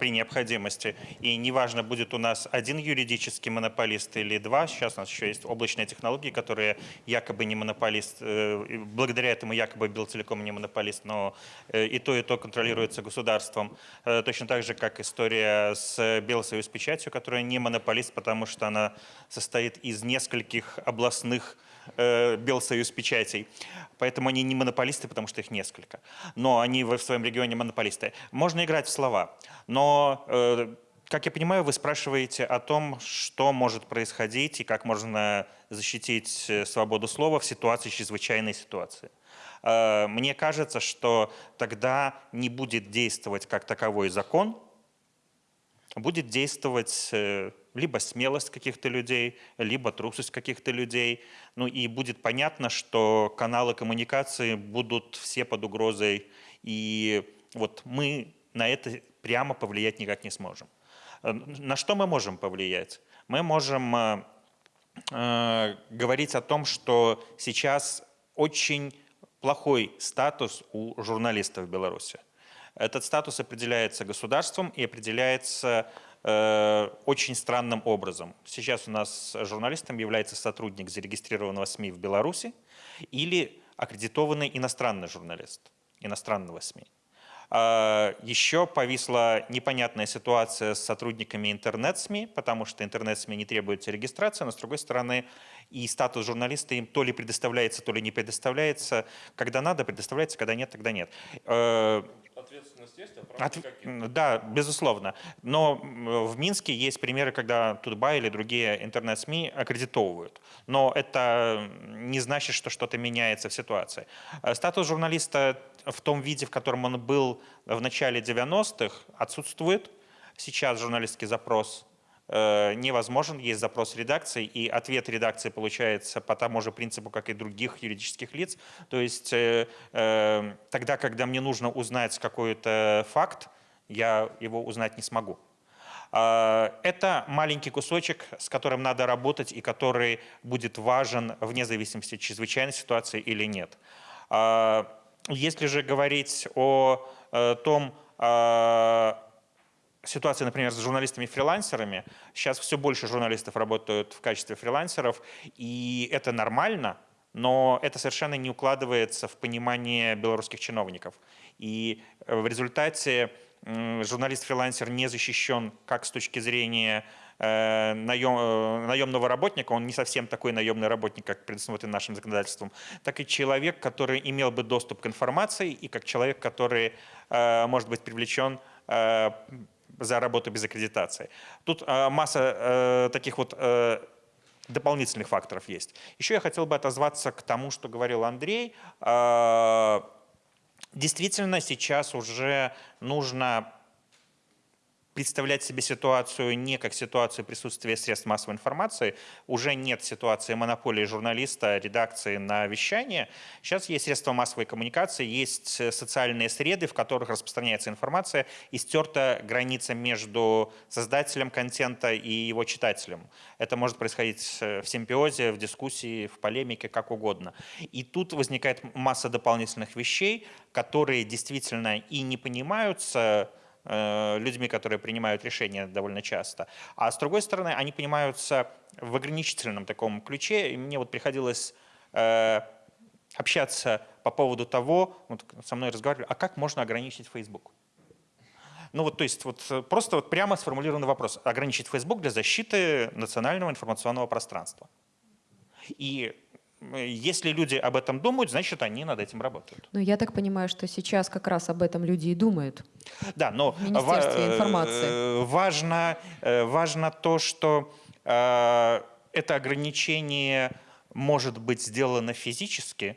при необходимости. И неважно, будет у нас один юридический монополист или два. Сейчас у нас еще есть облачные технологии, которые якобы не монополист. э, благодаря этому якобы Белтелеком не монополист, но э, и то, и то контролируется государством. Э, Точно так же, как история с Белсоюз печатью, которая не монополист, потому что она состоит из нескольких областных э, Белсоюз печатей. Поэтому они не монополисты, потому что их несколько. Но они в своем регионе монополисты. Можно играть в слова. Но, э, как я понимаю, вы спрашиваете о том, что может происходить и как можно защитить э, свободу слова в ситуации чрезвычайной ситуации. Э, Мне кажется, что тогда не будет действовать как таковой закон, будет действовать либо смелость каких-то людей, либо трусость каких-то людей. Ну и будет понятно, что каналы коммуникации будут все под угрозой. И вот мы на это прямо повлиять никак не сможем. Э, На что мы можем повлиять? Мы можем э, э, говорить о том, что сейчас очень плохой статус у журналистов в Беларуси. Этот статус определяется государством и определяется э, очень странным образом. Сейчас у нас журналистом является сотрудник зарегистрированного СМИ в Беларуси или аккредитованный иностранный журналист иностранного СМИ. А, Еще повисла непонятная ситуация с сотрудниками интернет-СМИ, потому что интернет-СМИ не требуется регистрация, но с другой стороны и статус журналиста им то ли предоставляется, то ли не предоставляется. Когда надо, предоставляется, когда нет, тогда нет. Прав От-. Да, безусловно. Но в Минске есть примеры, когда Тутбай или другие интернет-СМИ аккредитовывают. Но это не значит, что что-то меняется в ситуации. Э, Статус журналиста в том виде, в котором он был в начале 90-х, отсутствует. Сейчас журналистский запрос невозможен, есть запрос редакции, и ответ редакции получается по тому же принципу, как и других юридических лиц. То есть э, э, тогда, когда мне нужно узнать какой-то факт, я его узнать не смогу. А, Это маленький кусочек, с которым надо работать и который будет важен вне зависимости, чрезвычайной ситуации или нет. А, Если же говорить о э, том, а, ситуация, например, с журналистами-фрилансерами. Сейчас все больше журналистов работают в качестве фрилансеров, и это нормально, но это совершенно не укладывается в понимание белорусских чиновников. И э, в результате журналист-фрилансер не защищен как с точки зрения э, наем, э, наемного работника, он не совсем такой наемный работник, как предусмотрен нашим законодательством, так и человек, который имел бы доступ к информации, и как человек, который э, может быть привлечен э, за работу без аккредитации. Тут э, масса э, таких вот э, дополнительных факторов есть. Еще я хотел бы отозваться к тому, что говорил Андрей. Э, Действительно, сейчас уже нужно представлять себе ситуацию не как ситуацию присутствия средств массовой информации. Уже нет ситуации монополии журналиста, редакции на вещание. Сейчас есть средства массовой коммуникации, есть э, социальные среды, в которых распространяется информация, и стерта граница между создателем контента и его читателем. Это может происходить э, в симбиозе, в дискуссии, в полемике, как угодно. И тут возникает масса дополнительных вещей, которые действительно и не понимаются людьми, которые принимают решения довольно часто. А с другой стороны, они понимаются в ограничительном таком ключе. И мне вот приходилось э, общаться по поводу того, вот со мной разговаривали, а как можно ограничить Facebook? Ну вот, то есть вот э, просто вот прямо сформулированный вопрос. Ограничить Facebook для защиты национального информационного пространства. И э, если люди об этом думают, значит, они над этим работают. Но я так понимаю, что сейчас как раз об этом люди и думают. Да, но В Министерстве ва- информации. э, важно, э, важно то, что э, это ограничение может быть сделано физически,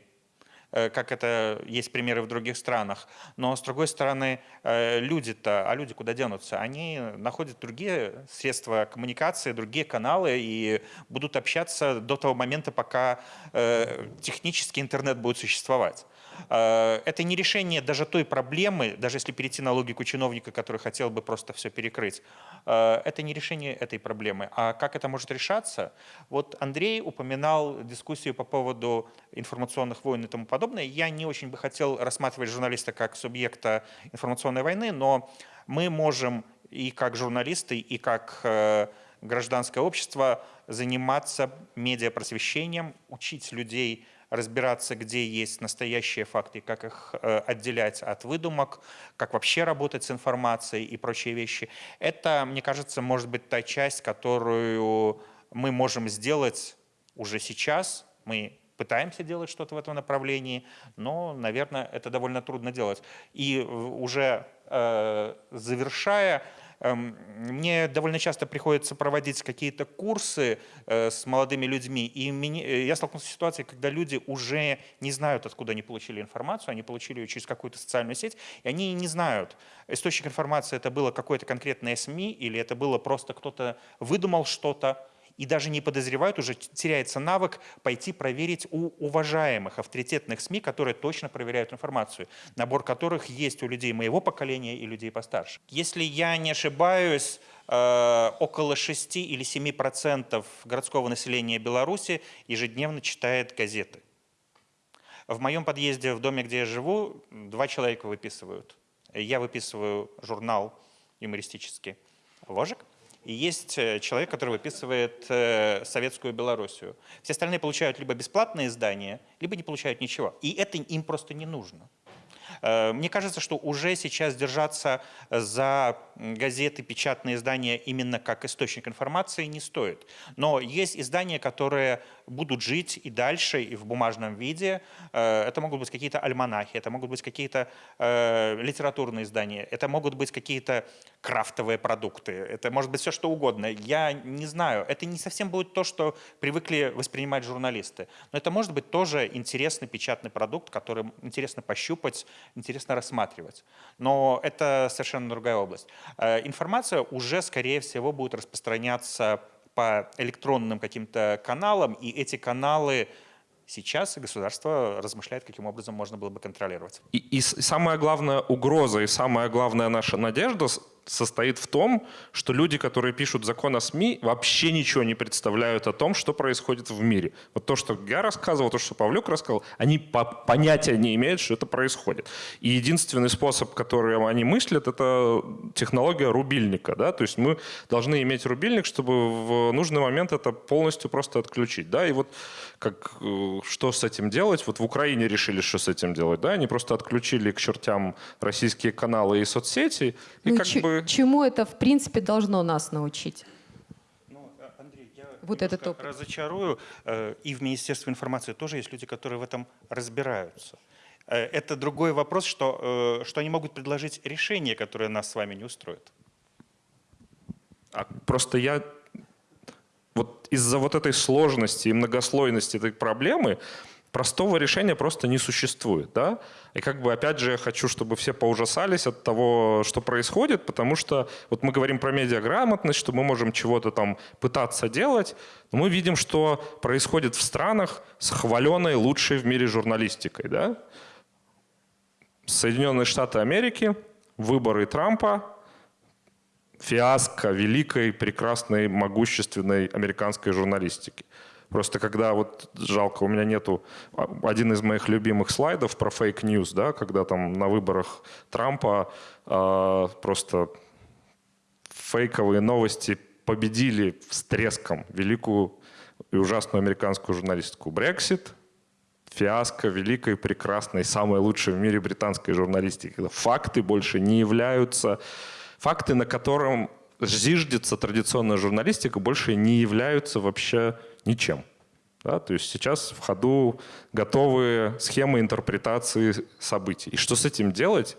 как это есть примеры в других странах. Но с другой стороны, э, люди-то, а люди куда денутся? Они находят другие средства коммуникации, другие каналы и будут общаться до того момента, пока э, технически интернет будет существовать. Э, Это не решение даже той проблемы, даже если перейти на логику чиновника, который хотел бы просто все перекрыть, э, это не решение этой проблемы. А как это может решаться? Вот Андрей упоминал дискуссию по поводу информационных войн и тому подобное. Я не очень бы хотел рассматривать журналиста как субъекта информационной войны, но мы можем и как журналисты, и как э, гражданское общество заниматься медиапросвещением, учить людей разбираться, где есть настоящие факты, как их э, отделять от выдумок, как вообще работать с информацией и прочие вещи. Это, мне кажется, может быть та часть, которую мы можем сделать уже сейчас. Мы пытаемся делать что-то в этом направлении, но, наверное, это довольно трудно делать. И уже э, завершая, Мне довольно часто приходится проводить какие-то курсы э, с молодыми людьми, и э, я столкнулся с ситуацией, когда люди уже не знают, откуда они получили информацию, они получили ее через какую-то социальную сеть, и они не знают, источник информации это было какое-то конкретное СМИ, или это было просто кто-то выдумал что-то, и даже не подозревают, уже теряется навык пойти проверить у уважаемых авторитетных СМИ, которые точно проверяют информацию, набор которых есть у людей моего поколения и людей постарше. Если я не ошибаюсь, э, около 6 или 7 процентов городского населения Беларуси ежедневно читает газеты. В моем подъезде, в доме, где я живу, два человека выписывают. Я выписываю журнал юмористический «Ложек», и есть э, человек, который выписывает э, советскую Белоруссию. Все остальные получают либо бесплатные издания, либо не получают ничего. И это им просто не нужно. Э, Мне кажется, что уже сейчас держаться за газеты, печатные издания именно как источник информации не стоит. Но есть издания, которые будут жить и дальше, и в бумажном виде. Э, Это могут быть какие-то альманахи, это могут быть какие-то э, литературные издания, это могут быть какие-то крафтовые продукты, это может быть все что угодно. Я не знаю, это не совсем будет то, что привыкли воспринимать журналисты. Но это может быть тоже интересный печатный продукт, который интересно пощупать, интересно рассматривать. Но это совершенно другая область. Э, Информация уже, скорее всего, будет распространяться по электронным каким-то каналам, и эти каналы сейчас государство размышляет, каким образом можно было бы контролировать. И, и самая главная угроза и самая главная наша надежда состоит в том, что люди, которые пишут закон о СМИ, вообще ничего не представляют о том, что происходит в мире. Вот то, что я рассказывал, то, что Павлюк рассказал, они по понятия не имеют, что это происходит. И единственный способ, который они мыслят, это технология рубильника. Да? То есть мы должны иметь рубильник, чтобы в нужный момент это полностью просто отключить. Да? И вот как, э, что с этим делать? Вот в Украине решили, что с этим делать. Да? Они просто отключили к чертям российские каналы и соцсети. И Ну, как ч- Чему это, в принципе, должно нас научить? Ну, Андрей, я Вот этот опыт. разочарую. Э, И в Министерстве информации тоже есть люди, которые в этом разбираются. Э, Это другой вопрос, что, э, что они могут предложить решение, которое нас с вами не устроит. А просто я вот из-за вот этой сложности и многослойности этой проблемы простого решения просто не существует, да? И как бы опять же я хочу, чтобы все поужасались от того, что происходит, потому что вот мы говорим про медиаграмотность, что мы можем чего-то там пытаться делать, но мы видим, что происходит в странах с хваленой лучшей в мире журналистикой, да? Соединенные Штаты Америки, выборы Трампа, фиаско великой, прекрасной, могущественной американской журналистики. Просто когда вот жалко, у меня нету а, один из моих любимых слайдов про фейк-ньюс, да, когда там на выборах Трампа э, просто фейковые новости победили с треском великую и ужасную американскую журналистику. Брексит, фиаско великой, прекрасной, самой лучшей в мире британской журналистики. Факты больше не являются... Факты, на котором зиждется традиционная журналистика, больше не являются вообще ничем. Да? То есть сейчас в ходу готовые схемы интерпретации событий. И что с этим делать?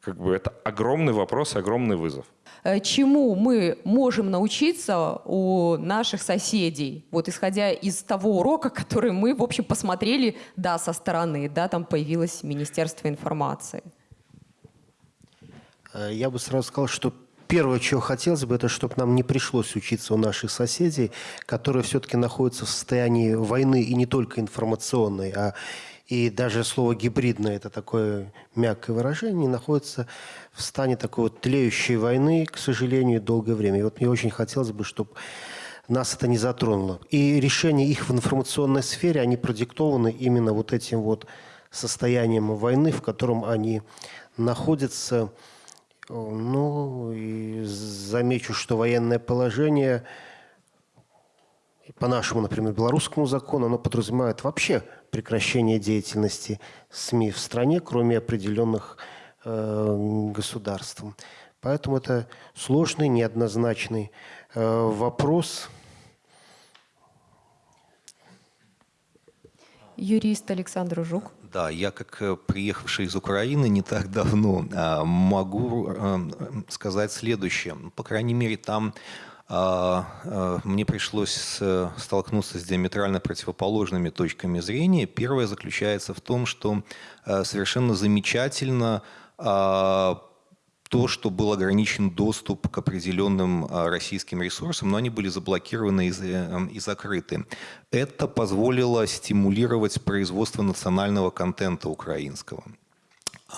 Как бы это огромный вопрос, огромный вызов. Э, Чему мы можем научиться у наших соседей, вот исходя из того урока, который мы, в общем, посмотрели, да, со стороны, да, там появилось Министерство информации. Э, Я бы сразу сказал, что первое, чего хотелось бы, это чтобы нам не пришлось учиться у наших соседей, которые все-таки находятся в состоянии войны и не только информационной, а и даже слово «гибридное» – это такое мягкое выражение, находятся в стане такой вот тлеющей войны, к сожалению, долгое время. И вот мне очень хотелось бы, чтобы нас это не затронуло. И решения их в информационной сфере, они продиктованы именно вот этим вот состоянием войны, в котором они находятся. Ну, и замечу, что военное положение, по нашему, например, белорусскому закону, оно подразумевает вообще прекращение деятельности СМИ в стране, кроме определенных э, государств. Поэтому это сложный, неоднозначный э, вопрос. Юрист Александр Жук. Да, я как э, приехавший из Украины не так давно а, могу э, сказать следующее. По крайней мере, там а, а, мне пришлось столкнуться с диаметрально противоположными точками зрения. Первое заключается в том, что э, совершенно замечательно то, что был ограничен доступ к определенным а, российским ресурсам, но они были заблокированы эм, и закрыты. Это позволило стимулировать производство национального контента украинского.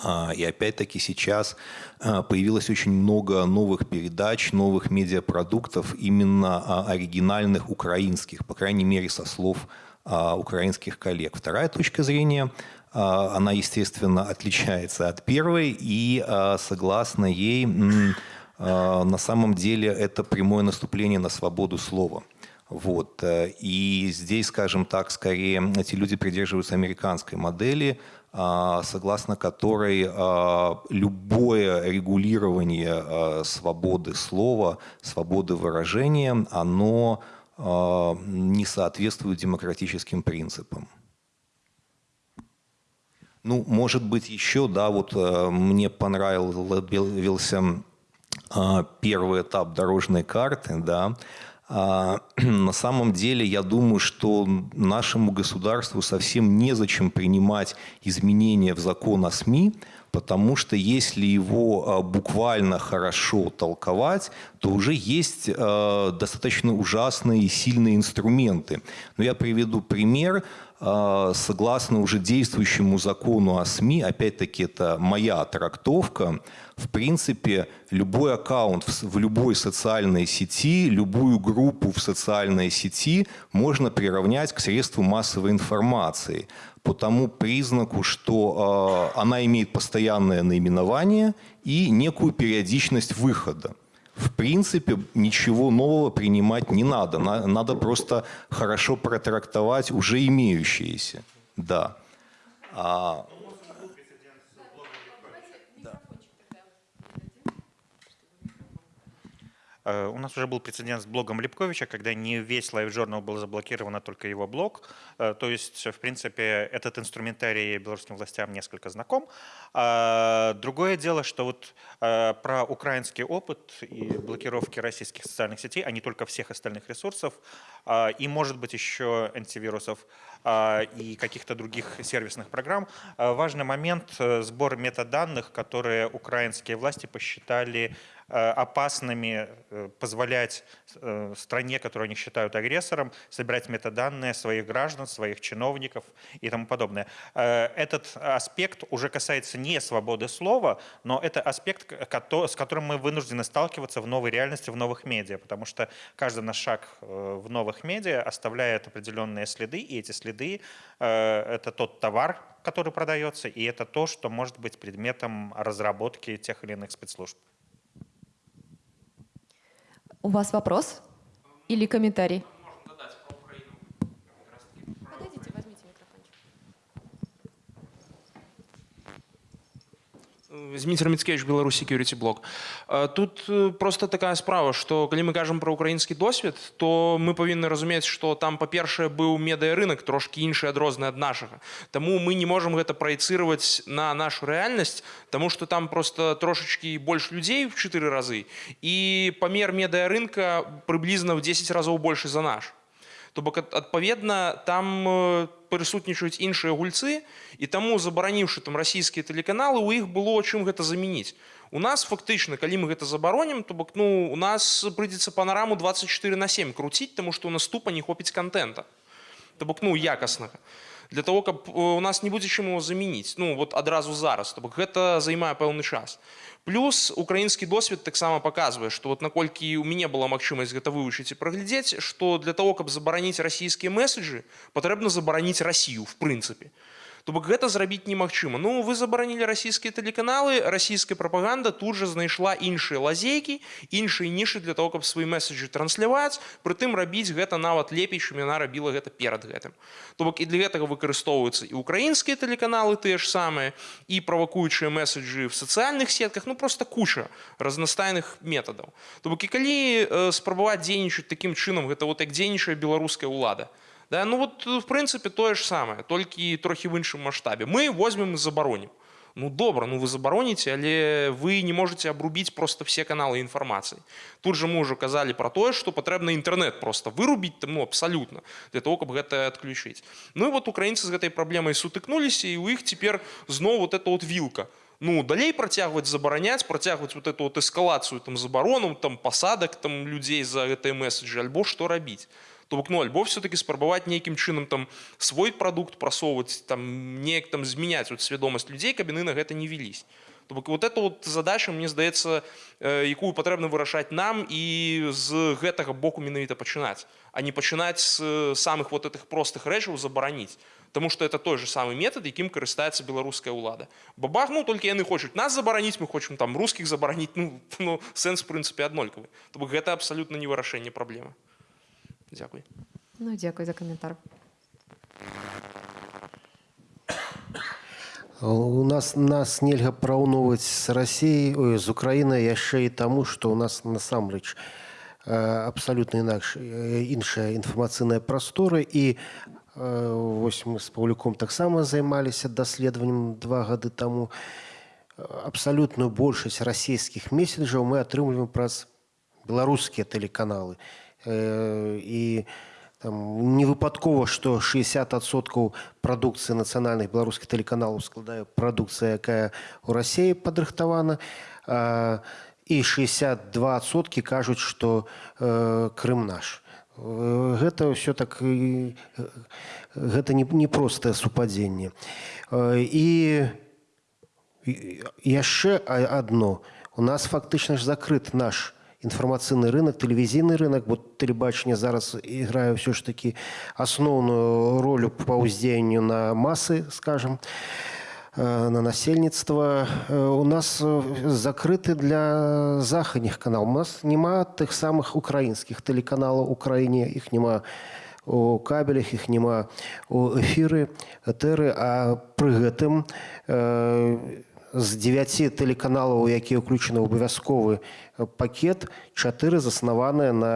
А, И опять-таки сейчас а, появилось очень много новых передач, новых медиапродуктов, именно оригинальных украинских, по крайней мере, со слов украинских коллег. Вторая точка зрения, она, естественно, отличается от первой, и а, согласно ей, а, на самом деле это прямое наступление на свободу слова. Вот. э, И здесь, скажем так, скорее эти люди придерживаются американской модели, а, согласно которой а, любое регулирование а, свободы слова, свободы выражения, оно а, не соответствует демократическим принципам. Ну, может быть, еще, да, вот э, мне понравился а, первый этап дорожной карты, да. А, На самом деле, я думаю, что нашему государству совсем незачем принимать изменения в закон о СМИ, потому что если его а, буквально хорошо толковать, то уже есть а, достаточно ужасные и сильные инструменты. Но я приведу пример. А, согласно уже действующему закону о СМИ, опять-таки это моя трактовка, в принципе, любой аккаунт в, любой социальной сети, любую группу в социальной сети можно приравнять к средству массовой информации по тому признаку, что э, она имеет постоянное наименование и некую периодичность выхода. В принципе, ничего нового принимать не надо. Надо просто хорошо протрактовать уже имеющиеся. Да. А, у нас уже был прецедент с блогом Липковича, когда не весь Live Journal был заблокирован, а только его блог. Э, то есть, в принципе, этот инструментарий белорусским властям несколько знаком. А другое дело, что вот э, про украинский опыт и блокировки российских социальных сетей, а не только всех остальных ресурсов, и, может быть, еще антивирусов, и каких-то других сервисных программ. Важный момент – сбор метаданных, которые украинские власти посчитали Э, опасными э, позволять э, стране, которую они считают агрессором, собирать метаданные своих граждан, своих чиновников и тому подобное. Этот аспект уже касается не свободы слова, но это аспект, с которым мы вынуждены сталкиваться в новой реальности, в новых медиа, потому что каждый наш шаг в новых медиа оставляет определенные следы, и эти следы — это тот товар, который продается, и это то, что может быть предметом разработки тех или иных спецслужб. У вас вопрос или комментарий? Зміцер Міцкевич, Беларусь Security Blog. Тут э, просто такая справа, што калі мы кажам пра украінскі досвед, то мы павінны разумець, што там па-першае быў медыарынак трошкі іншы адрозны ад нашага. Таму мы не можам гэта праецыраваць на нашу рэальнасць, таму што там просто трошачкі больш людзей в чатыры разы і памер медыарынка прыблізна ў 10 разоў большы за наш. То бок адпаведна там э, прысутнічаюць іншыя гульцы і таму забараніўшы там расійскія тэлеканалы у іх было чым гэта замяніць у нас фактычна калі мы гэта забаронім то бок ну у нас прыйдзецца панараму 24 на 7 круціць таму што у нас тупа не хопіць контента то бок ну якаснага для того каб э, у нас не будзе чым его замяніць ну вот адразу зараз то бок гэта займае пэўны час Плюс украінскі досвед таксама паказвае, што вот наколькі ў мяне была магчымасць гэта вывучыць і праглядзець, што для того, каб забараніць расійскія месседжы, патрэбна забараніць Расію в прынцыпе. То бок гэта зрабіць немагчыма. Ну вы забаранілі расійскія тэлеканалы, расійская прапаганда тут жа знайшла іншыя лазейкі, іншыя нішы для того, каб свае месседжы трансляваць, прытым рабіць гэта нават лепей, чым яна рабіла гэта перад гэтым. То бок і для гэтага выкарыстоўваюцца і украінскія тэлеканалы тыя ж самыя і правакуючыя месседжы в сацыяльных сетках, ну просто куча разнастайных метадаў. То бок і калі э, спрабаваць дзейнічаць такім чынам, гэта вот як дзейнічае беларуская ўлада. Да? Ну вот в прынцыпе тое ж самае, толькі трохі в іншым маштабе. Мы возьмем і забаронім. Ну добра, ну вы забароніце, але вы не можете абрубіць просто все каналы інфармацыі. Тут же мы ўжо казалі пра тое, што патрэбна інтэрнэт просто вырубіць ну, абсалютна для того, каб гэта адключыць. Ну і вот украінцы з гэтай праблемай сутыкнуліся і у іх цяпер зноў вот эта вот вілка. Ну далей працягваць забараняць, працягваць вот эту вот эскалацыю там забарону, там пасадак там людзей за гэтай месседжы альбо што рабіць. То бок ну альбо все-таки спрабаваць нейкім чынам там свой прадукт прасоўваць там неяк там змяняць вот свядомасць людзей каб яны на гэта не велись то бок вот это вот задача мне здаецца э, якую патрэбна вырашаць нам і з гэтага боку менавіта пачынаць а не пачынаць з э, самых вот этих простых рэчаў забараніць Таму что это той же самый метод якім карыстаецца беларуская ўлада бабах ну толькі яны хочуць нас забараніць мы хочам там русскіх забараніць ну, ну сэнс в прынцыпе аднолькавы то бок гэта абсалютна не вырашэнне праблемы Дякую. Ну, дякую за коментар. У нас нас нельга параўноўваць з рассіяй ой, з украінай яшчэ і таму што ў нас насамрэч абсалютна інакш іншая інфармацыйная прастора і вось мы з паўлюком таксама займаліся даследаваннем два гады таму абсалютную большасць расійскіх месседжаў мы атрымліваем праз беларускія тэлеканалы і там, не выпадкова што 60соткаў прадукцыі нацыянальных беларускіх тэлеканалаў складае прадукцыя якая у рассіі падрыхтавана а, і 62соткі кажуць што э, крым наш. Э, гэта ўсё так і, гэта не, не супадзенне Э, і і яшчэ адно у нас фактычна ж закрыт наш інфармацыйны рынок тэлевізійны рынок бо тэлебачанне зараз іграе ўсё ж такі асноўную ролю па ўздзеянню на масы скажем э, на насельніцтва Э, у нас э, закрыты для захадніх канал у нас няма тых самых украінскіх тэлеканалаў у краіне іх няма у кабелях іх няма у эфіры этэры а пры гэтым э, з 9 тэлеканалаў якія ўключаны ў абавязковы пакет чатыры заснаваныя на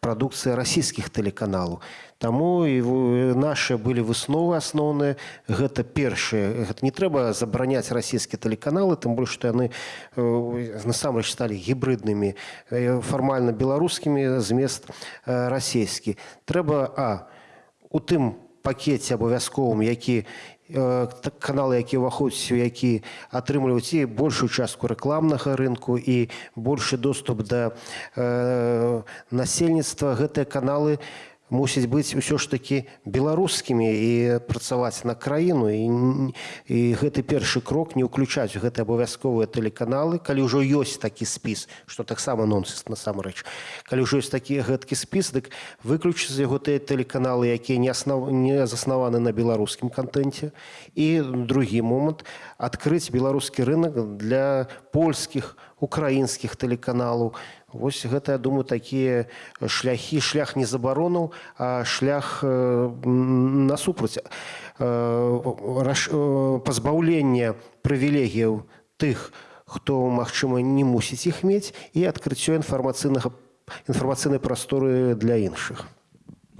прадукцыі расійскіх тэлеканалаў Таму і нашы былі высновы асноўныя гэта першае гэта не трэба забараняць расійскія тэлеканалы тым больш што яны насамрэч сталі гібрыднымі фармальна беларускімі змест расійскі трэба а у тым пакеце абавязковым які каналы які ўваходзяць у які атрымліваюць і большую частку рэкламнага рынку і большы доступ да э, насельніцтва гэтыя каналы не мусіць быць усё ж такі беларускімі і працаваць на краіну. І, і гэты першы крок не ўключаць гэты абавязковыя тэлеканалы. Калі ўжо ёсць такі спіс што таксама нонсенс насамрэч. Калі ўжо ёсць такі гэткі спіс дык выключыць яго тыя тэлеканалы якія не аснав... не заснаваны на беларускім кантэнце. І другі момант адкрыць беларускі рынок для польскіх украінскіх тэлеканалаў Вось гэта я думаю такія шляхі шлях не забаронаў а шлях насупраць пазбаўлення прывілегіяў тых хто магчыма не мусіць іх мець і адкрыццё інфармацыйнага інфармацыйнай прасторы для іншых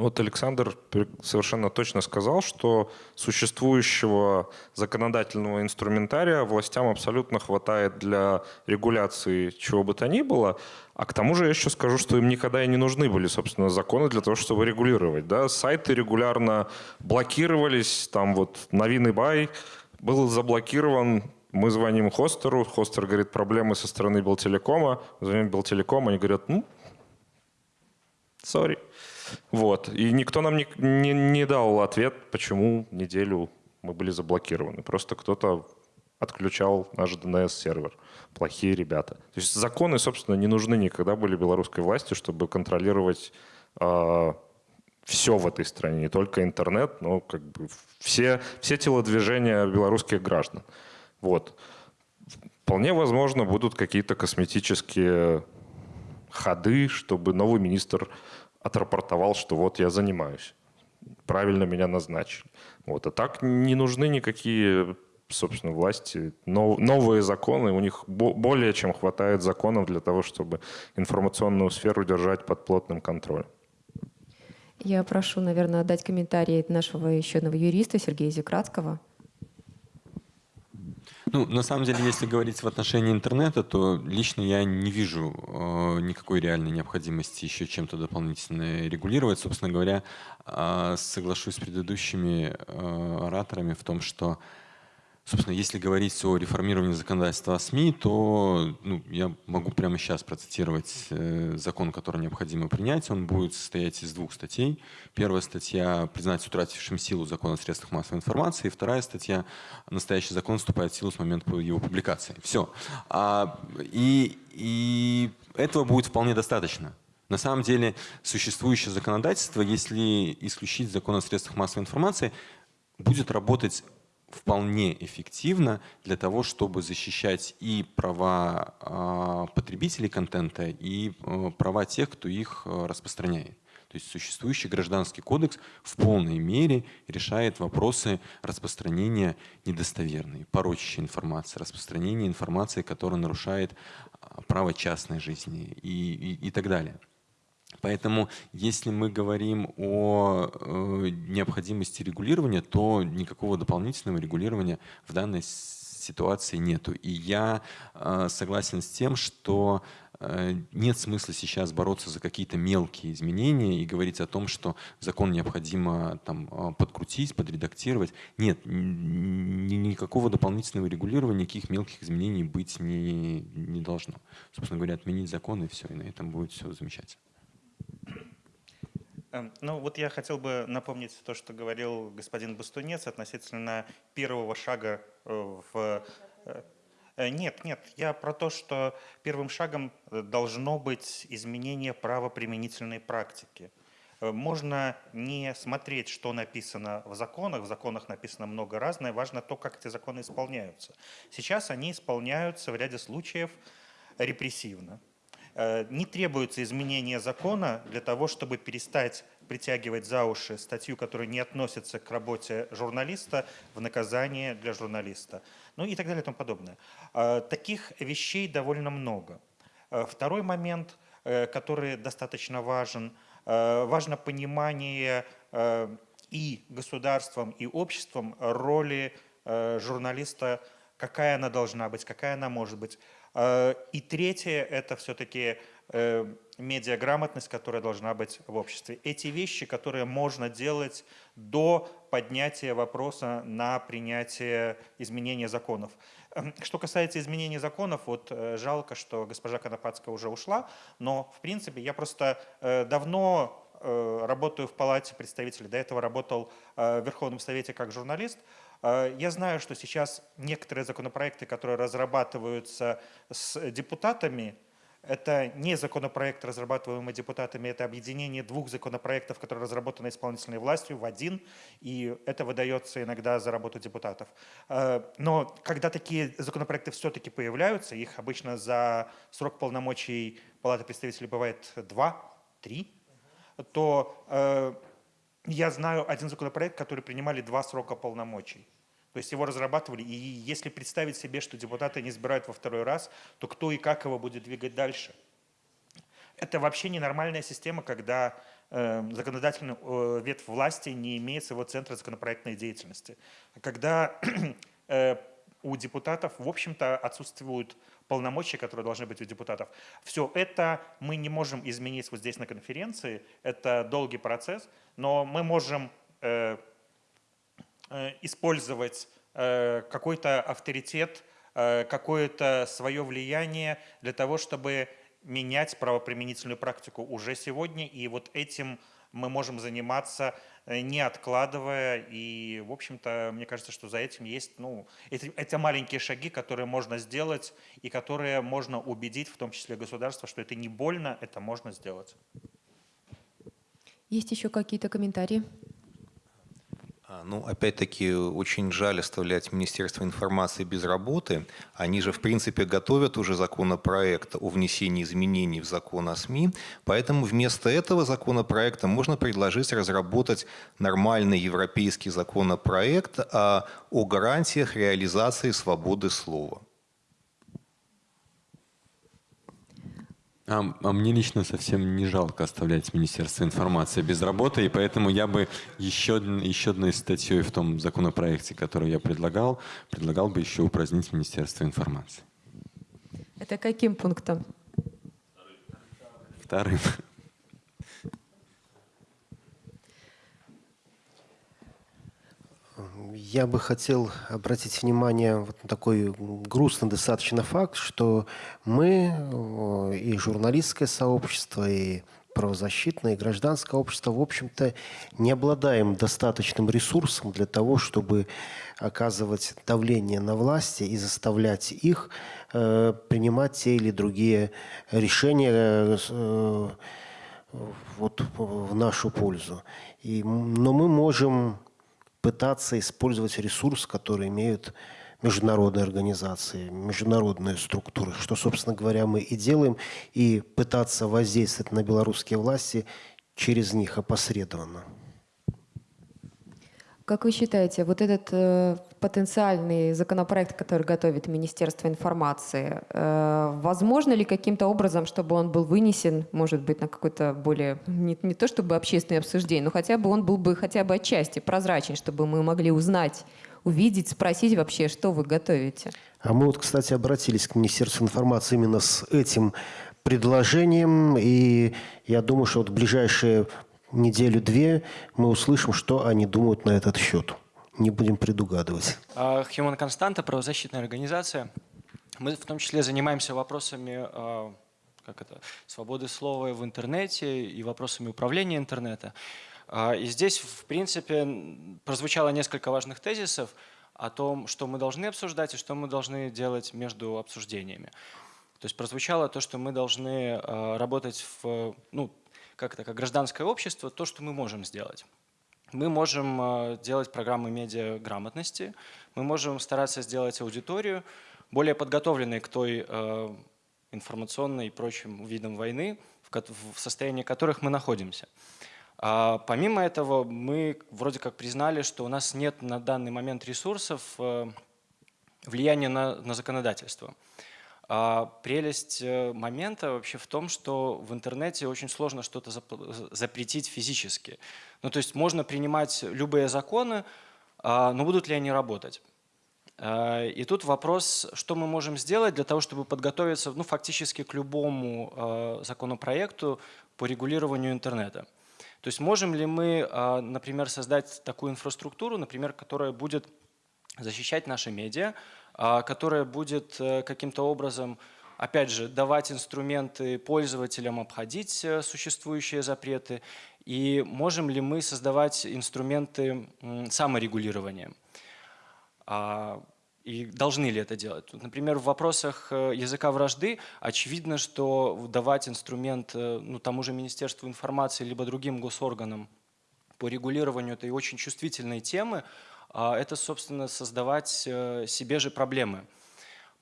Вот Александр совершенно точно сказал, что существующего законодательного инструментария властям абсолютно хватает для регуляции чего бы то ни было. А к тому же я еще скажу, что им никогда и не нужны были, собственно, законы для того, чтобы регулировать. Да? Сайты регулярно блокировались, там вот новинный бай был заблокирован, мы звоним хостеру, хостер говорит, проблемы со стороны Белтелекома, звоним Белтелеком, они говорят, ну, сори. Вот. И никто нам не, не, не дал ответ, почему неделю мы были заблокированы. Просто кто-то отключал наш DNS-сервер. Плохие ребята. То есть законы, собственно, не нужны никогда были белорусской власти, чтобы контролировать э, все в этой стране, не только интернет, но как бы все, все телодвижения белорусских граждан. Вот. Вполне возможно, будут какие-то косметические ходы, чтобы новый министр отрапортовал, что вот я занимаюсь. Правильно меня назначили. Вот. А так не нужны никакие собственно, власти. Но, новые законы, у них более чем хватает законов для того, чтобы информационную сферу держать под плотным контролем. Я прошу, наверное, отдать комментарий нашего еще одного юриста Сергея Зекратского. Ну, на самом деле, если говорить в отношении интернета, то лично я не вижу э, никакой реальной необходимости еще чем-то дополнительно регулировать. Собственно говоря, э, соглашусь с предыдущими э, ораторами в том, что Собственно, если говорить о реформировании законодательства о СМИ, то ну, я могу прямо сейчас процитировать э, закон, который необходимо принять. Он будет состоять из двух статей. Первая статья – признать утратившим силу закон о средствах массовой информации. И вторая статья – настоящий закон вступает в силу с момента его публикации. Все. А, и, и этого будет вполне достаточно. На самом деле существующее законодательство, если исключить закон о средствах массовой информации, будет работать вполне эффективно для того, чтобы защищать и права э, потребителей контента, и э, права тех, кто их э, распространяет. То есть существующий гражданский кодекс в полной мере решает вопросы распространения недостоверной, порочащей информации, распространения информации, которая нарушает право частной жизни и, и, и так далее. Поэтому, если мы говорим о э, необходимости регулирования, то никакого дополнительного регулирования в данной ситуации нету. И я э, согласен с тем, что э, нет смысла сейчас бороться за какие-то мелкие изменения и говорить о том, что закон необходимо там, э, подкрутить, подредактировать. Нет, ни, никакого дополнительного регулирования, никаких мелких изменений быть не, не должно. Собственно говоря, отменить закон и все, и на этом будет все замечательно. Эм, Ну вот я хотел бы напомнить то, что говорил господин Бастунец относительно первого шага э, в... э, э, Нет, нет, я про то, что первым шагом должно быть изменение правоприменительной практики. Можно не смотреть, что написано в законах, в законах написано много разное, важно то, как эти законы исполняются. Сейчас они исполняются в ряде случаев репрессивно. Э, Не требуется изменения закона для того, чтобы перестать притягивать за уши статью, которая не относится к работе журналиста, в наказание для журналиста. Ну и так далее и тому подобное. Э, Таких вещей довольно много. Э, Второй момент, который достаточно важен, важно понимание и государством, и обществом роли журналиста, какая она должна быть, какая она может быть. Э, И третье – это все-таки э, медиаграмотность, которая должна быть в обществе. Эти вещи, которые можно делать до поднятия вопроса на принятие изменения законов. Эм, Что касается изменения законов, вот э, жалко, что госпожа Конопадская уже ушла, но в принципе я просто давно работаю в Палате представителей, до этого работал в Верховном Совете как журналист. Э, Я знаю, что сейчас некоторые законопроекты, которые разрабатываются с депутатами, это не законопроект, разрабатываемый депутатами, это объединение двух законопроектов, которые разработаны исполнительной властью в один, и это выдается иногда за работу депутатов. Э, Но когда такие законопроекты все-таки появляются, их обычно за срок полномочий Палаты представителей бывает два, три, то э, я знаю один законопроект, который принимали два срока полномочий. То есть его разрабатывали, и если представить себе, что депутаты не избирают во второй раз, то кто и как его будет двигать дальше? Это вообще ненормальная система, когда э, законодательный э, ветвь власти не имеет своего центра законопроектной деятельности. Когда э, у депутатов, в общем-то, отсутствуют полномочия, которые должны быть у депутатов. Все это мы не можем изменить вот здесь на конференции, это долгий процесс, но мы можем э, э, использовать э, какой-то авторитет, э, какое-то свое влияние для того, чтобы менять правоприменительную практику уже сегодня. И вот этим мы можем заниматься, э, не откладывая. И, в общем-то, мне кажется, что за этим есть, ну, это, это маленькие шаги, которые можно сделать и которые можно убедить, в том числе государство, что это не больно, это можно сделать. Есть еще какие-то комментарии? А, Ну, опять-таки, очень жаль оставлять Министерство информации без работы. Они же, в принципе, готовят уже законопроект о внесении изменений в закон о СМИ. Поэтому вместо этого законопроекта можно предложить разработать нормальный европейский законопроект а, о гарантиях реализации свободы слова. А, а мне лично совсем не жалко оставлять Министерство информации без работы, и поэтому я бы еще, еще одной статьей в том законопроекте, который я предлагал, предлагал бы еще упразднить Министерство информации. Это каким пунктом? Вторым. Я бы хотел обратить внимание вот на такой грустный достаточно факт, что мы э, и журналистское сообщество, и правозащитное, и гражданское общество, в общем-то, не обладаем достаточным ресурсом для того, чтобы оказывать давление на власти и заставлять их э, принимать те или другие решения э, э, вот, в нашу пользу. И, но мы можем пытаться использовать ресурс, который имеют международные организации, международные структуры, что, собственно говоря, мы и делаем, и пытаться воздействовать на белорусские власти через них опосредованно. Как вы считаете, вот этот э, потенциальный законопроект, который готовит Министерство информации, э, возможно ли каким-то образом, чтобы он был вынесен, может быть, на какой-то более, не, не то чтобы общественное обсуждение, но хотя бы он был бы хотя бы отчасти прозрачен, чтобы мы могли узнать увидеть, спросить вообще, что вы готовите. А мы вот, кстати, обратились к Министерству информации именно с этим предложением, и я думаю, что вот в ближайшие неделю-две мы услышим, что они думают на этот счет. Не будем предугадывать. А, Human Constanta, правозащитная организация. Мы в том числе занимаемся вопросами а, как это, свободы слова в интернете и вопросами управления интернета. А, И здесь, в принципе, прозвучало несколько важных тезисов о том, что мы должны обсуждать и что мы должны делать между обсуждениями. То есть прозвучало то, что мы должны работать в, ну, как это, как гражданское общество, то, что мы можем сделать. Мы можем а, делать программы медиаграмотности, мы можем стараться сделать аудиторию более подготовленной к той а, информационной и прочим видам войны, в состоянии которых мы находимся. А помимо этого, мы вроде как признали, что у нас нет на данный момент ресурсов э, влияния на, на законодательство. А прелесть э, момента вообще в том, что в интернете очень сложно что-то зап- запретить физически. Ну, то есть можно принимать любые законы, а, но будут ли они работать? А, И тут вопрос, что мы можем сделать для того, чтобы подготовиться ну, фактически к любому законопроекту по регулированию интернета. То есть можем ли мы, например, создать такую инфраструктуру, например, которая будет защищать наши медиа, которая будет э, каким-то образом, опять же, давать инструменты пользователям обходить э, существующие запреты, и можем ли мы создавать инструменты саморегулирования. А, И должны ли это делать? Например, в вопросах э, языка вражды очевидно, что давать инструмент ну, тому же Министерству информации либо другим госорганам по регулированию этой очень чувствительной темы, а, это, собственно, создавать э, себе же проблемы.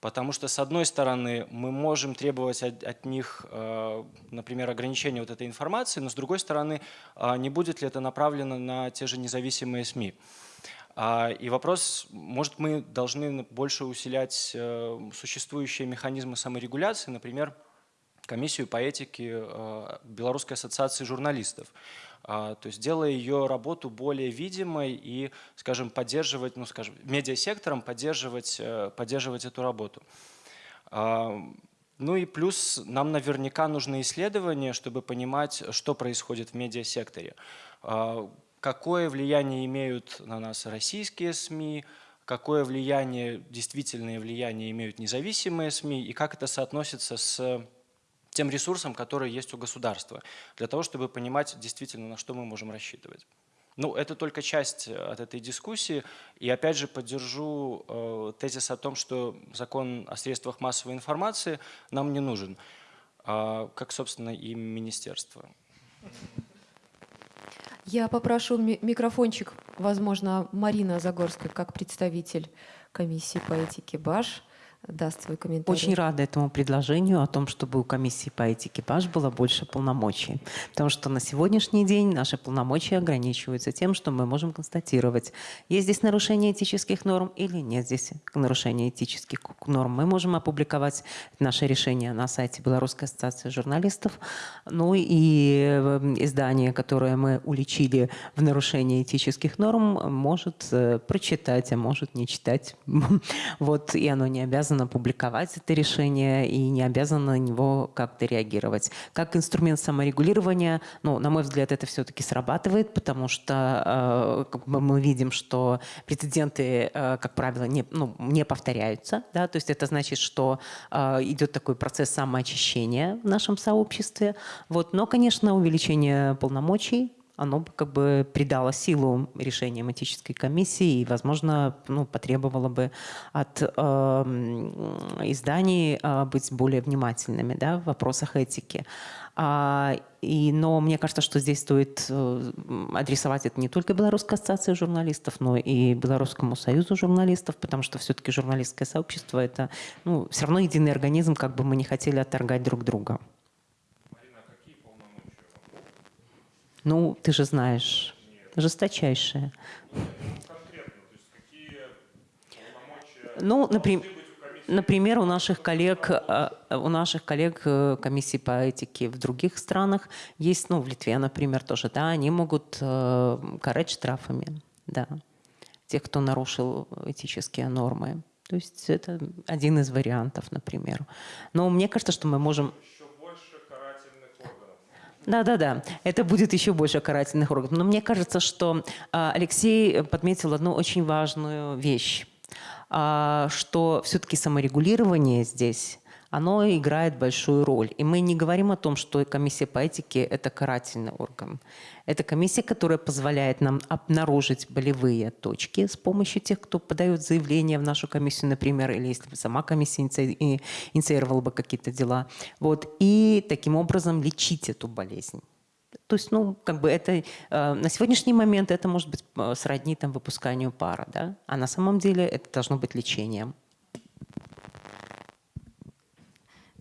Потому что, с одной стороны, мы можем требовать от, от них, э, например, ограничения вот этой информации, но, с другой стороны, а, не будет ли это направлено на те же независимые СМИ. А, И вопрос, может, мы должны больше усилять э, существующие механизмы саморегуляции, например, комиссию по этике Белорусской ассоциации журналистов. А, То есть делая ее работу более видимой и, скажем, поддерживать, ну, скажем, медиасектором поддерживать, э, поддерживать эту работу. А, Ну и плюс нам наверняка нужны исследования, чтобы понимать, что происходит в медиасекторе. А, Какое влияние имеют на нас российские СМИ, какое влияние, действительное влияние имеют независимые СМИ и как это соотносится с тем ресурсом, который есть у государства, для того, чтобы понимать действительно, на что мы можем рассчитывать. Ну, это только часть э, от этой дискуссии. И опять же поддержу э, тезис о том, что закон о средствах массовой информации нам не нужен, а, как, собственно, и министерство. Я попрошу ми- микрофончик, возможно, Марина Загорская, как представитель комиссии по этике БАШ, даст свой комментарий. Очень рада этому предложению о том, чтобы у комиссии по этике БАЖ было больше полномочий. Потому что на сегодняшний день наши полномочия ограничиваются тем, что мы можем констатировать, есть здесь нарушение этических норм или нет здесь нарушения этических норм. Мы можем опубликовать наше решение на сайте Белорусской ассоциации журналистов. Ну и э, издание, которое мы уличили в нарушении этических норм, может э, прочитать, а может не читать. Вот, и оно не обязано публиковать это решение и не обязано на него как-то реагировать. Как инструмент саморегулирования, ну, на мой взгляд, это все-таки срабатывает, потому что э, мы видим, что прецеденты, э, как правило, не, ну, не повторяются. Да? То есть это значит, что э, идет такой процесс самоочищения в нашем сообществе. Вот. Но, конечно, увеличение полномочий оно бы как бы придало силу решениям этической комиссии и, возможно, ну, потребовало бы от э, изданий э, быть более внимательными да, в вопросах этики. А, и, но мне кажется, что здесь стоит э, адресовать это не только Белорусской ассоциации журналистов, но и Белорусскому союзу журналистов, потому что все-таки журналистское сообщество – это ну, все равно единый организм, как бы мы не хотели отторгать друг друга. Ну, ты же знаешь, жесточайшее. Ну, например, например, у наших коллег, э, у наших коллег э, комиссии по этике в других странах есть, ну, в Литве, например, тоже, да, они могут э, карать штрафами, да, тех, кто нарушил этические нормы. То есть это один из вариантов, например. Но мне кажется, что мы можем... Да, да, да. Это будет еще больше карательных органов. Но мне кажется, что а, Алексей подметил одну очень важную вещь, а, что все-таки саморегулирование здесь оно играет большую роль. И мы не говорим о том, что комиссия по этике – это карательный орган. Это комиссия, которая позволяет нам обнаружить болевые точки с помощью тех, кто подает заявление в нашу комиссию, например, или если бы сама комиссия инициировала бы какие-то дела. Вот. И таким образом лечить эту болезнь. То есть, ну, как бы это э, на сегодняшний момент это может быть э, сродни там выпусканию пара, да, а на самом деле это должно быть лечением.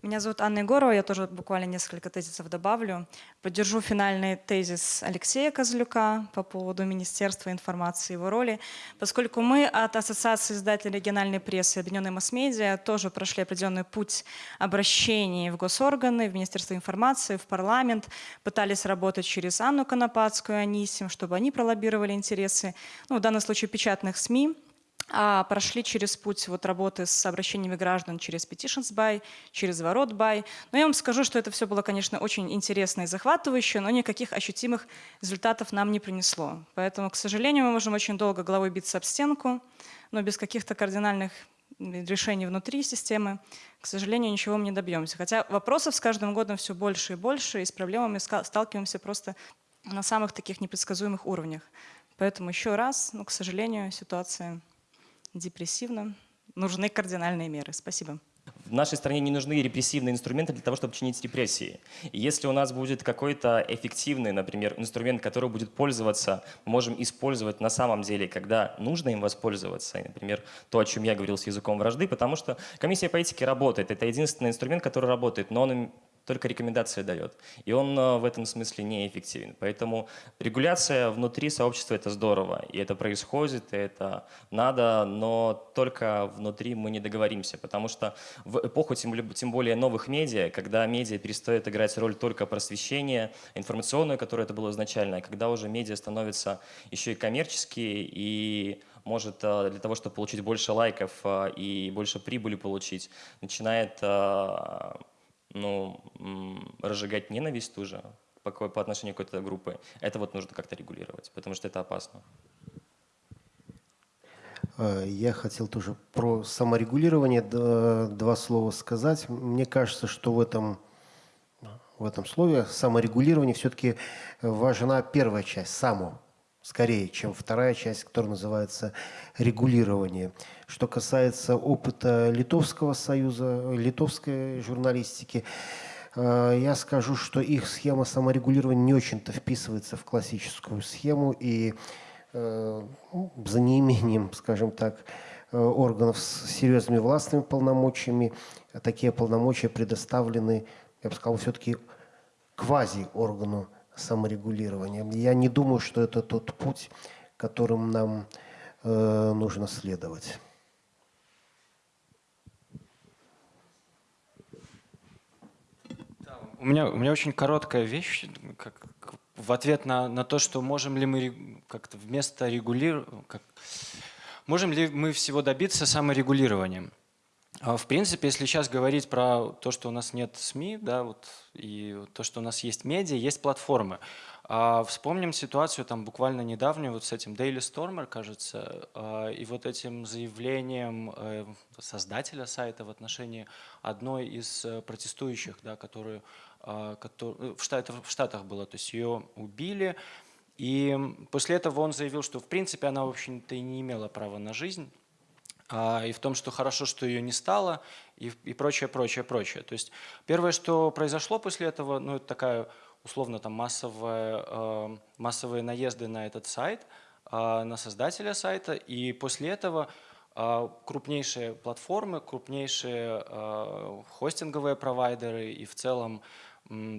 Меня зовут Анна Егорова, я тоже буквально несколько тезисов добавлю. Поддержу финальный тезис Алексея Козлюка по поводу Министерства информации и его роли, поскольку мы от Ассоциации издателей региональной прессы и Объединенной масс-медиа тоже прошли определенный путь обращений в госорганы, в Министерство информации, в парламент, пытались работать через Анну Конопадскую, Анисим, чтобы они пролоббировали интересы, ну, в данном случае печатных СМИ, а прошли через путь вот работы с обращениями граждан через Petitions By, через Ворот By. Но я вам скажу, что это все было, конечно, очень интересно и захватывающе, но никаких ощутимых результатов нам не принесло. Поэтому, к сожалению, мы можем очень долго головой биться об стенку, но без каких-то кардинальных решений внутри системы, к сожалению, ничего мы не добьемся. Хотя вопросов с каждым годом все больше и больше, и с проблемами сталкиваемся просто на самых таких непредсказуемых уровнях. Поэтому еще раз, ну, к сожалению, ситуация депрессивно. Нужны кардинальные меры. Спасибо. В нашей стране не нужны репрессивные инструменты для того, чтобы чинить репрессии. И если у нас будет какой-то эффективный, например, инструмент, который будет пользоваться, можем использовать на самом деле, когда нужно им воспользоваться, например, то, о чем я говорил с языком вражды, потому что комиссия по этике работает. Это единственный инструмент, который работает, но он только рекомендации дает. И он э, в этом смысле неэффективен. Поэтому регуляция внутри сообщества – это здорово. И это происходит, и это надо, но только внутри мы не договоримся. Потому что в эпоху, тем более, новых медиа, когда медиа перестает играть роль только просвещения, информационную, которая это было изначально, когда уже медиа становятся еще и коммерческие, и может э, для того, чтобы получить больше лайков э, и больше прибыли получить, начинает ну, разжигать ненависть ту же по, по отношению к какой-то группе, это вот нужно как-то регулировать, потому что это опасно. Э, я хотел тоже про саморегулирование два слова сказать. Мне кажется, что в этом, в этом слове саморегулирование все-таки важна первая часть, само скорее, чем вторая часть, которая называется регулирование. Что касается опыта Литовского союза, литовской журналистики, э, я скажу, что их схема саморегулирования не очень-то вписывается в классическую схему, и э, ну, за неимением, скажем так, э, органов с серьезными властными полномочиями, такие полномочия предоставлены, я бы сказал, все-таки квази-органу саморегулированием. Я не думаю, что это тот путь, которым нам э, нужно следовать. У меня, у меня очень короткая вещь, как, в ответ на, на то, что можем ли мы как-то вместо регулирования, как, можем ли мы всего добиться саморегулированием. А, в принципе, если сейчас говорить про то, что у нас нет СМИ, да, вот, и то, что у нас есть медиа, есть платформы. А вспомним ситуацию там буквально недавнюю вот с этим Daily Stormer, кажется, а, и вот этим заявлением э, создателя сайта в отношении одной из э, протестующих, да, которую, который, в, Штатах, в было, то есть ее убили, и после этого он заявил, что в принципе она, в общем-то, и не имела права на жизнь, а, и в том, что хорошо, что ее не стало, и, и прочее, прочее, прочее. То есть первое, что произошло после этого, ну, это такая условно там массовая, э, массовые наезды на этот сайт, э, на создателя сайта, и после этого э, крупнейшие платформы, крупнейшие э, хостинговые провайдеры и в целом э,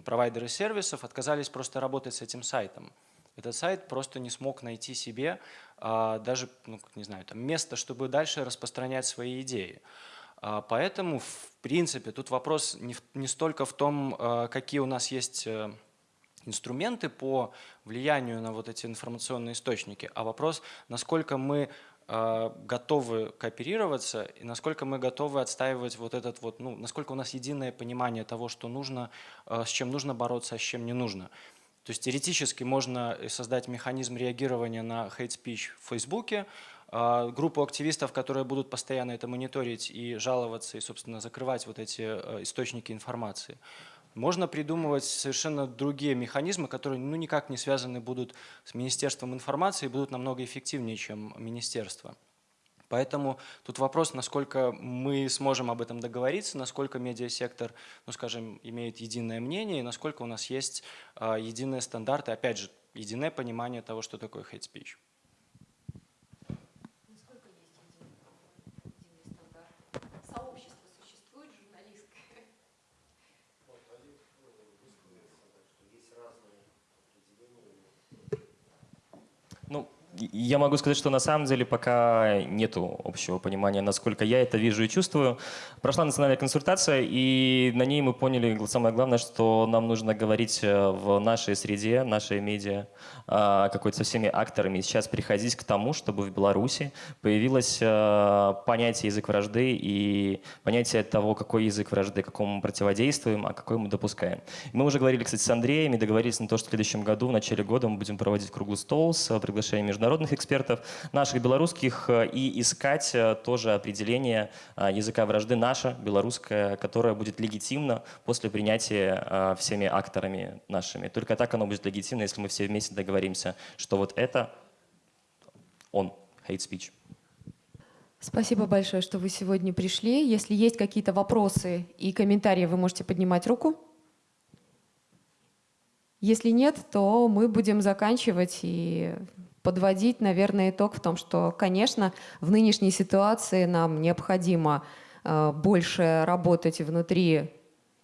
провайдеры сервисов отказались просто работать с этим сайтом. Этот сайт просто не смог найти себе а, даже, ну, не знаю, там место, чтобы дальше распространять свои идеи. А, поэтому, в принципе, тут вопрос не, не столько в том, а, какие у нас есть э, инструменты по влиянию на вот эти информационные источники, а вопрос, насколько мы готовы кооперироваться и насколько мы готовы отстаивать вот этот вот, ну, насколько у нас единое понимание того, что нужно, э, с чем нужно бороться, а с чем не нужно. То есть теоретически можно создать механизм реагирования на speech в Фейсбуке, а, группу активистов, которые будут постоянно это мониторить и жаловаться, и, собственно, закрывать вот эти источники информации. Можно придумывать совершенно другие механизмы, которые ну, никак не связаны будут с Министерством информации и будут намного эффективнее, чем Министерство. Поэтому тут вопрос, насколько мы сможем об этом договориться, насколько медиасектор, ну скажем, имеет единое мнение, и насколько у нас есть э, единые стандарты, опять же, единое понимание того, что такое hate speech. Ну, я могу сказать, что на самом деле пока нету общего понимания, насколько я это вижу и чувствую. Прошла национальная консультация, и на ней мы поняли самое главное, что нам нужно говорить э, в нашей среде, нашей медиа, а, какой-то со всеми акторами. Сейчас приходить к тому, чтобы в Беларуси появилось э, понятие язык вражды и понятие того, какой язык вражды, какому мы противодействуем, а какой мы допускаем. Мы уже говорили, кстати, с Андреем и договорились на то, что в следующем году, в начале года мы будем проводить круглый стол с приглашением международных международных экспертов, наших белорусских, э, и искать э, тоже определение э, языка вражды наша, белорусская, которая будет легитимна после принятия всеми акторами нашими. Только так оно будет легитимно, если мы все вместе договоримся, что вот это он, hate speech. Спасибо большое, что вы сегодня пришли. Если есть какие-то вопросы и комментарии, вы можете поднимать руку. Если нет, то мы будем заканчивать и подводить, наверное, итог в том, что, конечно, в нынешней ситуации нам необходимо э, больше работать внутри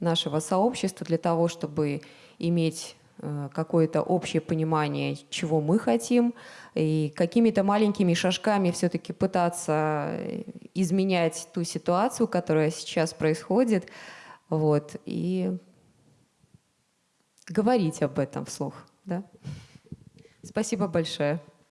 нашего сообщества для того, чтобы иметь э, какое-то общее понимание, чего мы хотим, и какими-то маленькими шажками все-таки пытаться изменять ту ситуацию, которая сейчас происходит, вот, и говорить об этом вслух. Да? Спасибо большое.